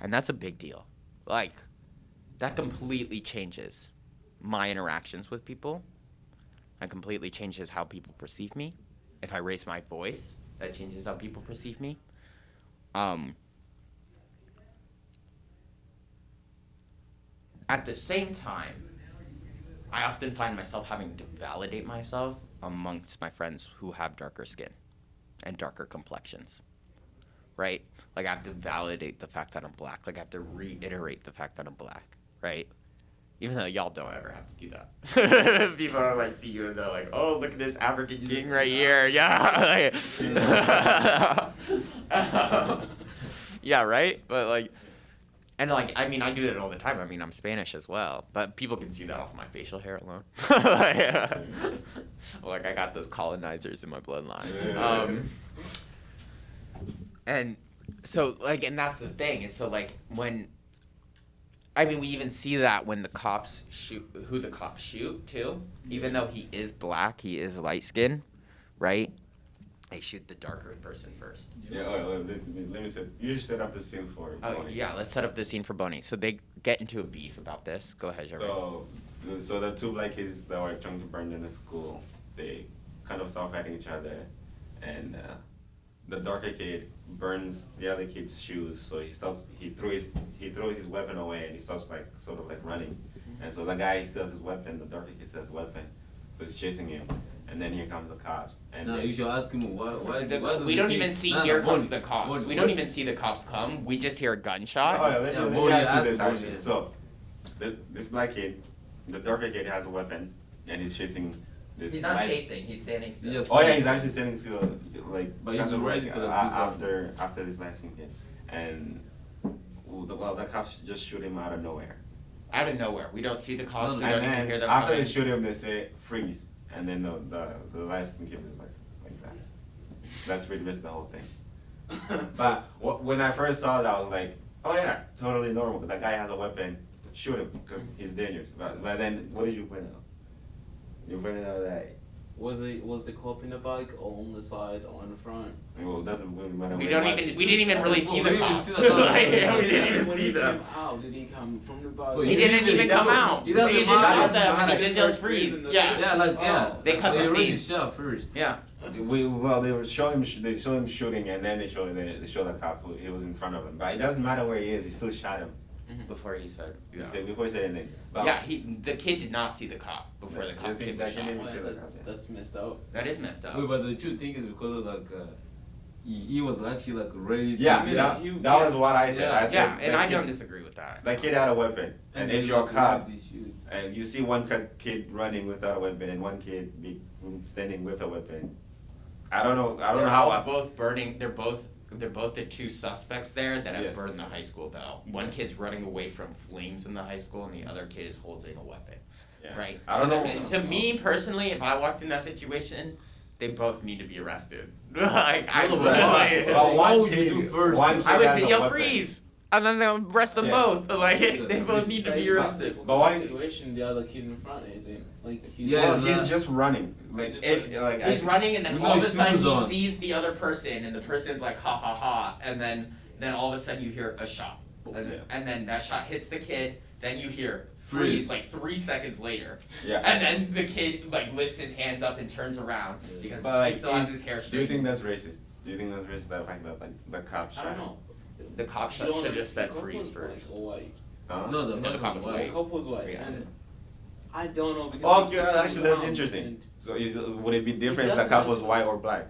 And that's a big deal. Like, that completely changes my interactions with people. That completely changes how people perceive me. If I raise my voice, that changes how people perceive me. Um, at the same time, I often find myself having to validate myself amongst my friends who have darker skin and darker complexions. Right? Like I have to validate the fact that I'm black. Like I have to reiterate the fact that I'm black. Right? Even though y'all don't ever have to do that. People are like see you and they're like, oh look at this African king right here. Yeah. yeah, right? But like and like I mean I do it all the time. I mean I'm Spanish as well, but people can see that off my facial hair alone. like, uh, like I got those colonizers in my bloodline. Um, and so like and that's the thing. is so like when I mean we even see that when the cops shoot who the cops shoot too. Even though he is black, he is light skinned, right? They shoot the darker person first.
Yeah, oh, oh, let, me, let me set. You should set up the scene for.
Oh
Bonnie.
yeah, let's set up the scene for Bonnie. So they get into a beef about this. Go ahead, Jeremy.
So, the- so the two black kids that were trying to burn in the school, they kind of start fighting each other, and uh, the darker kid burns the other kid's shoes. So he starts, he throws, he throws his weapon away, and he starts like sort of like running. And so the guy steals his weapon. The darker kid steals his weapon, so he's chasing him. And then here comes the cops. And
Now
they-
you should ask him why. Why?
The-
why
we don't even see
Nah, nah,
here
Bonnie,
comes the cops.
Bonnie,
we don't
Bonnie.
even see the cops come. We just hear a gunshot.
Oh, yeah, let,
Yeah,
let
well,
me ask you this actually. So, this, this black kid, the darker kid has a weapon, and he's chasing this.
He's not
light-
chasing. He's standing still.
Yes.
Oh yeah, he's actually standing still, like.
But he's
kind of
ready
like,
to, like,
uh, after after this last scene kid, and well, the, well, the cops just shoot him out of nowhere.
Out of nowhere. We don't see the cops.
No,
we don't
and
even
then
hear them
after
coming.
they shoot him, they say freeze, and then the the, the last kid is like like that. That's pretty much the whole thing. But wh- when I first saw that, I was like, oh yeah, totally normal. That guy has a weapon, shoot him because he's dangerous. But, but then, what did you point out? You pointed out that
Was it was the cop in the bike or on the side or in the front?
well, it doesn't really matter.
We don't even. We didn't even really see
we
the
didn't even
cops.
see the cops.
Yeah, we didn't even see
he
them.
out, did he come from the bike?
Well,
He
He
didn't
didn't-
even
he
come out.
he doesn't
They just
matter.
shot them and
He just
just freeze. Yeah.
Yeah, like yeah.
They cut
they
the
already
scene.
shot first.
Yeah.
We well, they were show him. They show him shooting, and then they show they, they show the cop who he was in front of him. But it doesn't matter where he is. He still shot him.
Before he said.
He
Yeah.
said before he said anything. But
Yeah. He. The kid did not see the cop before the cop
came
kid
think
was
that
shot.
Well, that's
out
that's messed up.
That is messed up.
Wait, but the true thing is because of like uh, he, he was actually like ready. To
yeah,
I mean,
that,
you-
that
yeah.
was what I said.
Yeah.
I said
Yeah, and I
kid,
don't disagree with that.
That kid had a weapon, and, if
he,
you're a cop
ready to shoot.
and you see one kid running without a weapon and one kid be standing with a weapon, I don't know. I don't
they're
know how.
all
I,
both burning. They're both. They're both the two suspects there that have
Yes.
burned the high school though. One kid's running away from flames in the high school, and the other kid is holding a weapon.
yeah.
Right.
I don't
So
know.
To, to me personally, if I walked in that situation, they both need to be arrested. like I would.
but why-
like,
Well,
What
one
would you
kid,
do first?
One kid
I would
has a
yo
weapon.
freeze, and then they'll arrest them
Yeah.
both. Like they both need to be arrested.
But why-
situation the other kid in front isn't like he
Yeah,
Well, he's just running. Like
Just
if
like-
like
He's
I,
running, and then all of a sudden
shoes
he
on.
sees the other person, and the person's like ha ha ha, and then then all of a sudden you hear a shot. and,
Yeah.
and then that shot hits the kid. Then you hear
Freeze.
freeze like three seconds later,
Yeah.
and then the kid like lifts his hands up and turns around because
But like,
he still has his hair
do you think that's racist? Do you think that's racist? That fact that like the cop shot.
I
shot.
don't
him?
know.
The cop
You
should
don't
should
know
have
if
said
the cop
freeze
was
first.
or white.
Huh?
No, the,
No, the cop was
The
white.
cop was white,
Yeah.
and I don't know because.
Oh,
yeah,
actually that's interesting. So is, would it be different if the cop was white or black?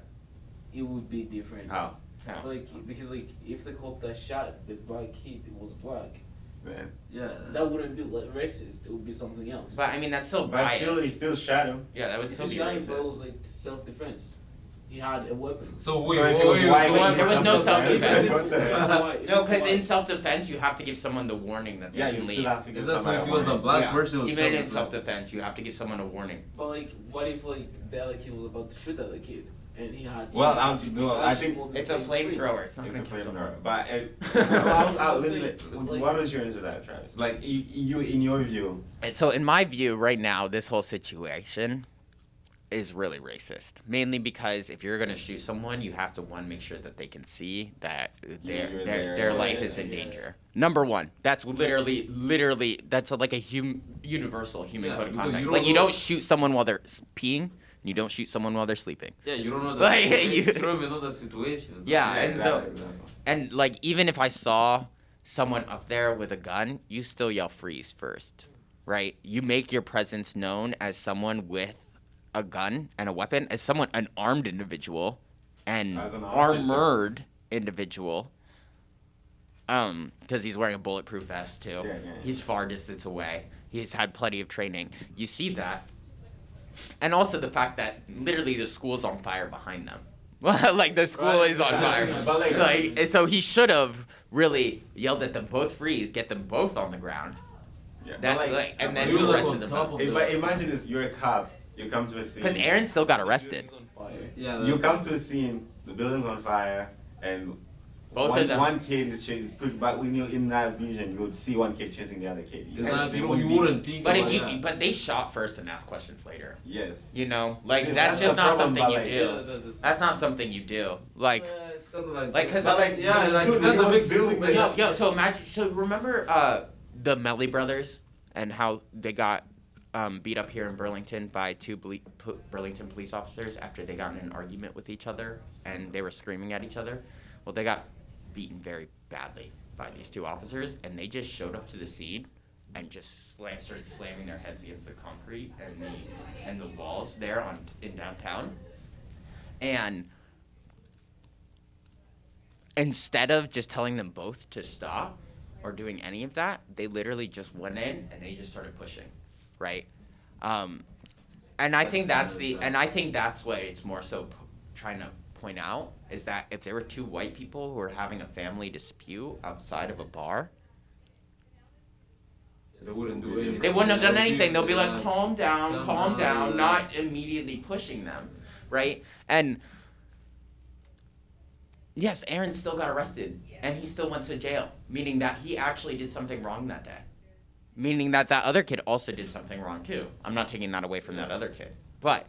It would be different.
How?
Yeah.
Like because like if the cop that shot the black kid was black,
Man.
yeah.
that wouldn't be like racist. It would be something else.
But I mean that's still
But
biased.
still, he still shot him.
yeah, that would
It's
still
a
be
shot, but it was like self defense. He had a weapon.
So wait,
so if
wait,
it was
wait,
white,
so
it
what
would be
There was no
self-defense.
self-defense.
What the?
No, because in self-defense you have to give someone the warning that they
Yeah,
can
you
leave.
still have to give
If that's
somebody
if he was a
warning.
black
Yeah,
person, it was
even in
self-defense.
self-defense, you have to give someone a warning.
But like, what if like the other kid was about to shoot the other kid and he had?
Well,
to-
I'm- no, I think-
It's a
and freeze.
flamethrower. It's not
It's a
gonna kill someone.
flamethrower. But it, uh,
Well,
I'll, I'll,
it's
let-
like-
let- why don't you answer that, Travis? Like you, you, in your view,
And so, in my view, right now, this whole situation is really racist. Mainly because if you're gonna shoot someone, you have to one make sure that they can see that their their, their life is in danger. Number one, that's literally literally that's like a hum, universal human
Yeah,
code of conduct.
you
like you don't shoot someone while they're peeing, and you don't shoot someone while they're sleeping.
Yeah, you don't know the
Like,
situation.
you-
you don't even know the situation.
Yeah,
Yeah,
and so
exactly, exactly.
and like even if I saw someone up there with a gun, you still yell freeze first, right? You make your presence known as someone with a gun and a weapon, as someone an armed individual and
an
armored individual. Um, because he's wearing a bulletproof vest too.
Yeah, yeah, yeah.
He's far distance away. He's had plenty of training. You see that. And also the fact that literally the school's on fire behind them. like the school
Right,
is on fire.
Like-
so he should have really yelled at them both freeze, get them both on the ground.
Yeah, but
That
like,
like, and then
You
he
were, like,
arrested
on
them
top of
I imagine this, you're a cop. You come to a scene.
Because Aaron still got arrested.
Building's on fire.
Yeah,
You
that's-
come to a scene. The building's on fire, and
Both
one,
of them.
one kid is chasing. Put, but when you're in that vision, you would see one kid chasing the other kid.
It's not,
they
you,
would
you
be-
wouldn't think
But if you,
that.
but they shot first and asked questions later.
Yes.
You know, like
See,
that's,
that's
just not
problem,
something you
like-
do.
Yeah, that's-
That's not something you do. Like,
Yeah, it's kind like
like, 'cause
But like,
Yeah, like,
dude,
that's
he
a big
building
but
yo, yo. So imagine. So remember uh, the Melly brothers and how they got um, beat up here in Burlington by two ble- Burlington police officers after they got in an argument with each other and they were screaming at each other. Well, they got beaten very badly by these two officers, and they just showed up to the scene and just slam, started slamming their heads against the concrete and the and the walls there on in downtown. And instead of just telling them both to stop or doing any of that, they literally just went in and they just started pushing, right? Um, and I think that's the and I think that's what it's more so p- trying to point out is that if there were two white people who were having a family dispute outside of a bar,
They wouldn't do anything.
they wouldn't have done anything. They'll be like, calm down,
Calm
calm
down,
down, not immediately pushing them, right? And yes, Aaron still got arrested and he still went to jail, meaning that he actually did something wrong that day. Meaning that that other kid also did something wrong too. I'm not taking that away from that other kid. But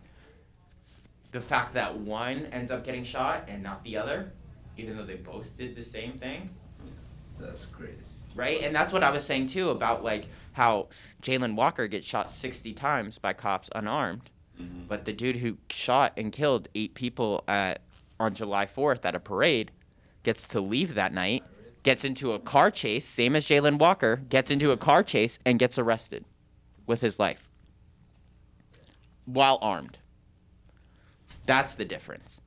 the fact that one ends up getting shot and not the other, even though they both did the same thing,
That's crazy.
right? And that's what I was saying too about like how Jayland Walker gets shot 60 times by cops unarmed,
Mhm.
but the dude who shot and killed eight people at on July 4th at a parade gets to leave that night, gets into a car chase, same as Jayland Walker, gets into a car chase and gets arrested with his life while armed. That's the difference.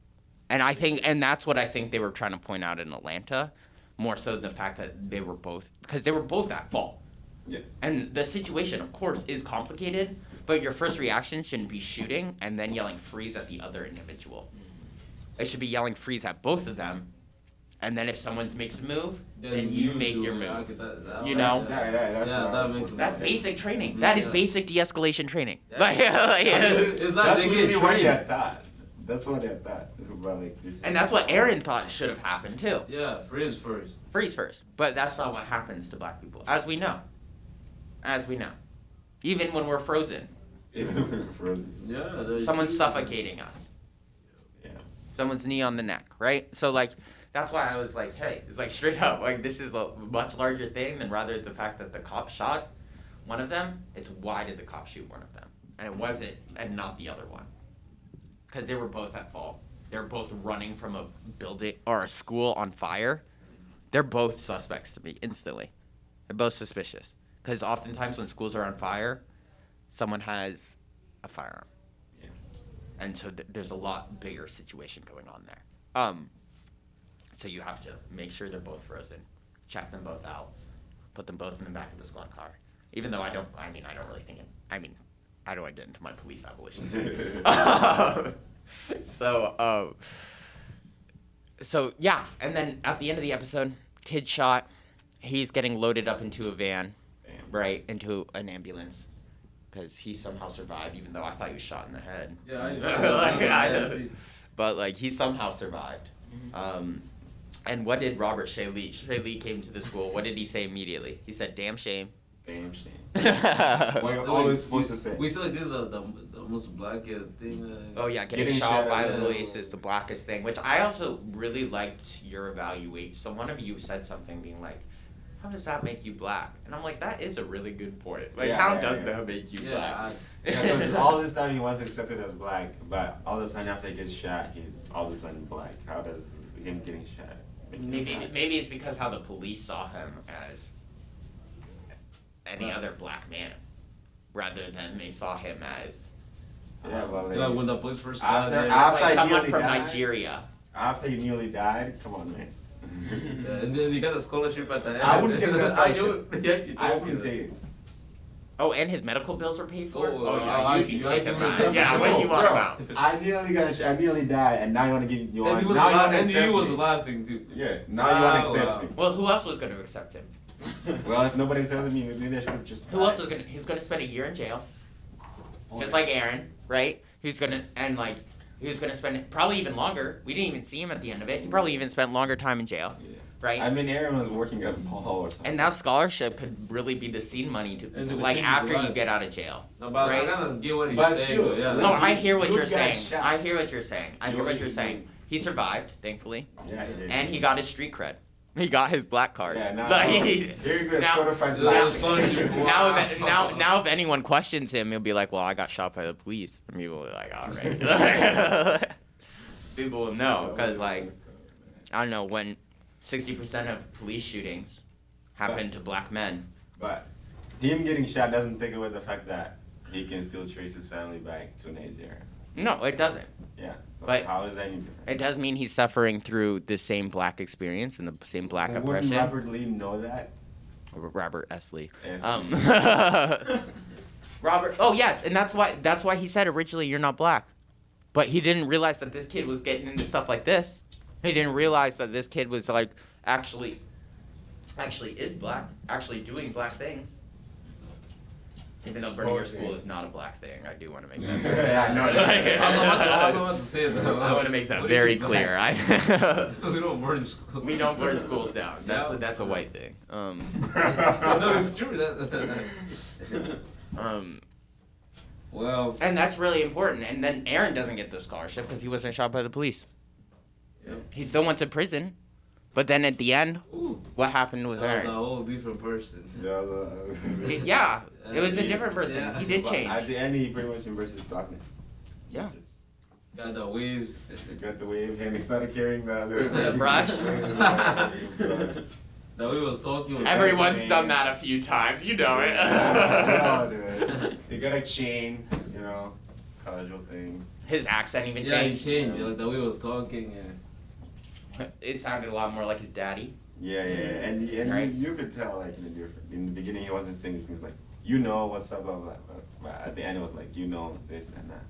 And I think and that's what I think they were trying to point out in Atlanta, more so than the fact that they were both because they were both at fault.
Yes.
And the situation, of course, is complicated, but your first reaction shouldn't be shooting and then yelling freeze at the other individual. Mm-hmm. It should be yelling freeze at both of them. And then if someone makes a move, then, you, make your move.
That- that-
You know?
Yeah, yeah, that's
Yeah,
what
that
I was
makes
supposed to
That's basic training. That is
Yeah.
basic de-escalation training.
Yeah.
Like, like,
That's,
It's like
that's
they get
what
trained.
they thought. That's what they thought. About like
and that's what Aaron thought should have happened too.
Yeah, freeze first.
Freeze first. But that's not what happens to black people, as we know. As we know. Even when we're frozen,
Frozen.
Yeah, there's-
someone's suffocating us.
Yeah.
someone's knee on the neck, right? So like that's why I was like, hey, it's like straight up, like this is a much larger thing than rather the fact that the cop shot one of them. It's why did the cop shoot one of them, and it wasn't, and not the other one, because they were both at fault. They're both running from a building or a school on fire. They're both suspects to me instantly. They're both suspicious because oftentimes when schools are on fire, someone has a firearm,
Yeah.
and so th- there's a lot bigger situation going on there. Um, so you have to make sure they're both frozen, check them both out, put them both in the back of the squad car. Even though I don't, I mean, I don't really think it. I mean, how do I get into my police abolition? Um, so, um, so yeah, and then at the end of the episode, kid shot. He's getting loaded up into a van, right, into an ambulance, because he somehow survived, even though I thought he was shot in the head.
Yeah, I
Like, I
know.
know. But like he somehow survived. Um, and what did Robert S. Lee? S. Lee came to the school. What did he say immediately? He said, "Damn shame."
Damn shame.
oh
What you're always supposed to say.
We still like this is the, the, the most blackest thing. Uh,
yeah, getting,
Getting
shot
shot
by
at
the
the-
police is the blackest thing. Which I also really liked your evaluation. So one of you said something, being like, "How does that make you black?" And I'm like, "That is a really good point. Like,
Yeah,
how
yeah,
does
yeah.
that make you
Yeah,
black?"
I-
Yeah, 'cause all this time he wasn't accepted as black, but all of a sudden after he gets shot, he's all of a sudden black. How does him getting shot make him
Maybe
black?
maybe it's because how the police saw him as any
Right.
other black man, rather than they saw him as
Yeah, well, um,
You know, when the police first
After-
got there,
after-
like someone from
died.
Nigeria.
after he nearly died, come on, man.
yeah, and then he got a scholarship at the end.
I wouldn't take that
I
scholarship.
knew- he actually
I
told me
wouldn't take it.
Oh, and his medical bills were paid for.
Oh,
Oh, yeah,
I-
you can
you
take him
actually-
out. Yeah, what do you want
bro,
about?
I nearly got, I nearly died, and now you want to give, you want,
And
now you
laugh-
want to
and he
accept
was
me.
laughing too.
Yeah, now you want to accept me.
Well, who else was going to accept him?
Well, if nobody accepts me, maybe I should have just.
Who else was going to? He's going to spend a year in jail, oh, just like Aaron, right? Who's going to and like who's going to spend probably even longer. We didn't even see him at the end of it. He probably even spent longer time in jail,
Yeah.
Right?
I mean, Aaron was working at mall or something.
and that scholarship could really be the seed money to
And they would
like after you get out of jail.
No, but
Right.
I kind of get what he's
But
saying.
still,
yeah,
Dude,
No,
like,
I hear what you're saying.
shot.
I hear what you're saying. I hear what you're saying. He survived, thankfully,
Yeah, he did.
and he got his street cred. He got his black card.
Yeah, now,
Like, he-
you go,
now-
certified
Yeah,
black.
it's scholarship.
now, if, now, now, if anyone questions him, he'll be like, "Well, I got shot by the police." And people will be like, "All right." people will know because, like, I don't know when sixty percent of police shootings happen to black men.
But him getting shot doesn't take away the fact that he can still trace his family back to Nigeria.
No, it doesn't.
Yeah. So
But-
how is that any different?
It does mean he's suffering through the same black experience and the same black
Wouldn't
oppression.
Robert Lee know that?
Robert S. Lee.
S.
Um, Robert. Oh yes, and that's why that's why he said originally you're not black, but he didn't realize that this kid was getting into stuff like this. He didn't realize that this kid was like actually, actually is black, actually doing black things. Even though burning your school is not a black thing, I do want to make that.
Yeah, I know.
I was about to, I was about to say that.
I want to make that
What do you
very clear. I
we don't burn school.
we don't burn schools down. That's a, that's a white thing. Um,
no, it's true. That,
um,
well,
and that's really important. And then Aaron doesn't get the scholarship because he wasn't shot by the police.
Yeah.
He still went to prison, but then at the end,
ooh,
what happened with
that was a whole different person.
Yeah,
He- yeah, it was a different person.
yeah.
He did
but
change.
At the end, he pretty much embraced his blackness.
Yeah.
Just,
Got the waves.
got the wave and he started carrying the,
The brush?
That we was talking. with-
Everyone's done that a few times. You know
Yeah,
it.
dude. He got a chain, you know, casual thing.
His accent even changed.
Yeah, he
changed.
changed. Like the way he was talking. And
It sounded a lot more like his daddy.
Yeah, yeah, and, and
Right.
you, you could tell like in the different. In the beginning, he wasn't saying things like, "You know what's up," blah blah. blah. But at the end, it was like, "You know this and that."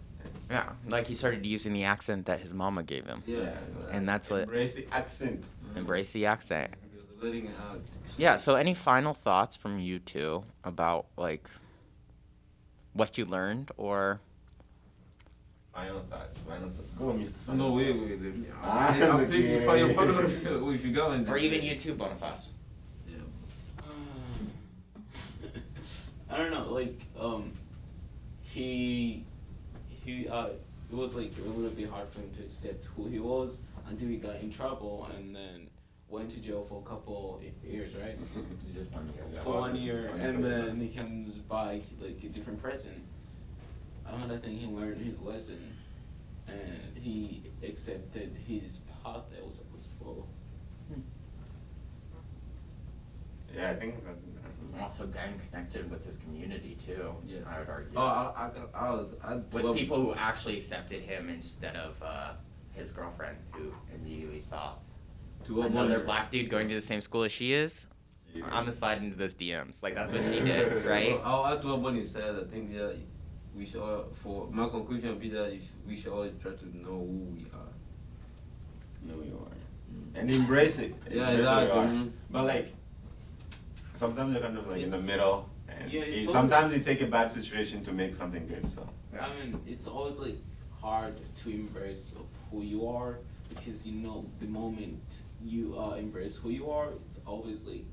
Yeah, like he started using the accent that his mama gave him.
yeah.
And that's what
Embrace the accent.
embrace the accent.
He was letting it out.
Yeah. So, any final thoughts from you two about like what you learned, or
Final thoughts. Final thoughts. Go, Mr.
No, wait, wait. wait.
Ah,
I'm
it's
thinking
okay.
if I- if I'm gonna- if you go into
or even you too, Boniface?
Yeah.
I don't know, like um, he he uh, it was like a little bit hard for him to accept who he was until he got in trouble and then went to jail for a couple years, right?
Just one year.
For one year, and then he comes back like a different person. Another think he learned his lesson, and he accepted his path that was supposed to follow.
Yeah, I think that.
Also then connected with his community too.
Yeah.
I would argue.
Oh, I, I, I was, I.
with
well,
people who actually accepted him instead of uh, his girlfriend, who immediately saw
To what
another
point?
black dude going to the same school as she is.
Yeah.
I'm gonna slide into those DMs. Like that's what she did, right?
Well, I'll add to what Bonnie said. I think that we should, all, for my conclusion, would be that if we should always try to know who we are.
know who you are. And embrace it.
Yeah,
Embrace who
exactly.
are. But like, sometimes you're kind of like in the middle, and
Yeah,
it- sometimes
always-
you take a bad situation to make something good. So.
I mean, it's always like hard to embrace of who you are because you know the moment you uh, embrace who you are, it's always like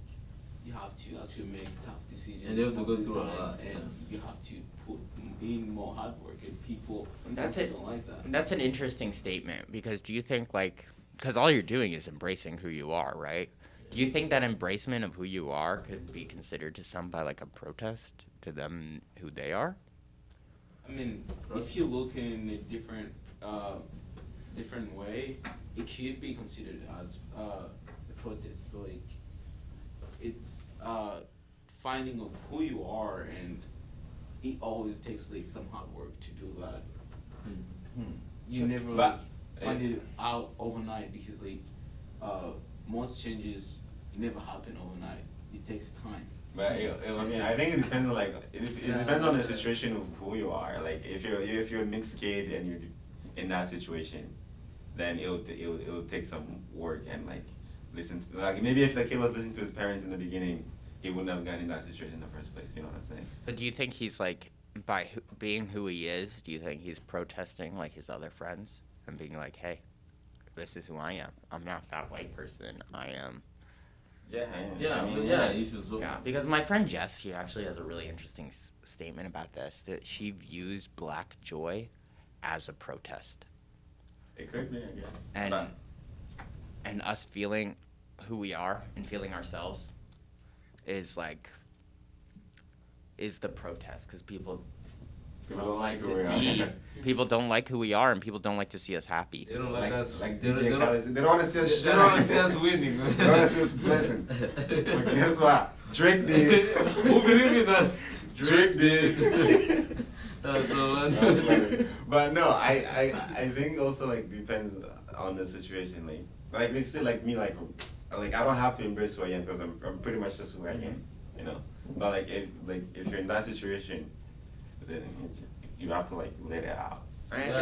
you have to actually make tough decisions.
And you have to go through a
time,
lot,
and
yeah.
you have to in more hard work, and people
That's it.
don't like that.
That's an interesting statement because do you think like because all you're doing is embracing who you are, right? Do you think that embracement of who you are could be considered to some by like a protest to them who they are?
I mean, if you look in a different, uh, different way, it could be considered as uh, a protest. But like, it's uh, finding of who you are, and it always takes like some hard work to do that. You never like,
But-
find it out overnight because like uh, most changes never happen overnight. It takes time.
But it, it, I mean, I think it depends on like it, it
Yeah.
depends on the situation of who you are. Like if you're if you're a mixed kid and you're in that situation, then it'll it'll, it'll take some work and like listen to like maybe if the kid was listening to his parents in the beginning, he wouldn't have gotten in that situation in the first place. You know what I'm saying?
But do you think he's like by who, being who he is? Do you think he's protesting like his other friends and being like, "Hey, this is who I am. I'm not that white person. I am."
Yeah. I am.
Yeah,
I mean,
but yeah, you should look.
Yeah, because my friend Jess, she actually has a really interesting s- statement about this that she views Black Joy as a protest,
It could be, I guess.
and
But-
and us feeling who we are and feeling ourselves is like is the protest because people
People don't like who
to
we are.
see people don't like who we are and people don't like to see us happy.
They don't like,
like,
us.
like
they, don't-
DJ
they,
Khaled,
don't,
they don't want to see us
they don't want to see us winning.
They don't want to see us blessing. But guess what? Drake did.
Who believe in us?
Drake did.
That's so
but no, I, I I think also like depends on the situation. Like like let's say like me like like I don't have to embrace who I am because I'm, I'm pretty much just who I am, you know. But like if like if you're in that situation, then you have to like let it out.
Right?
Yeah.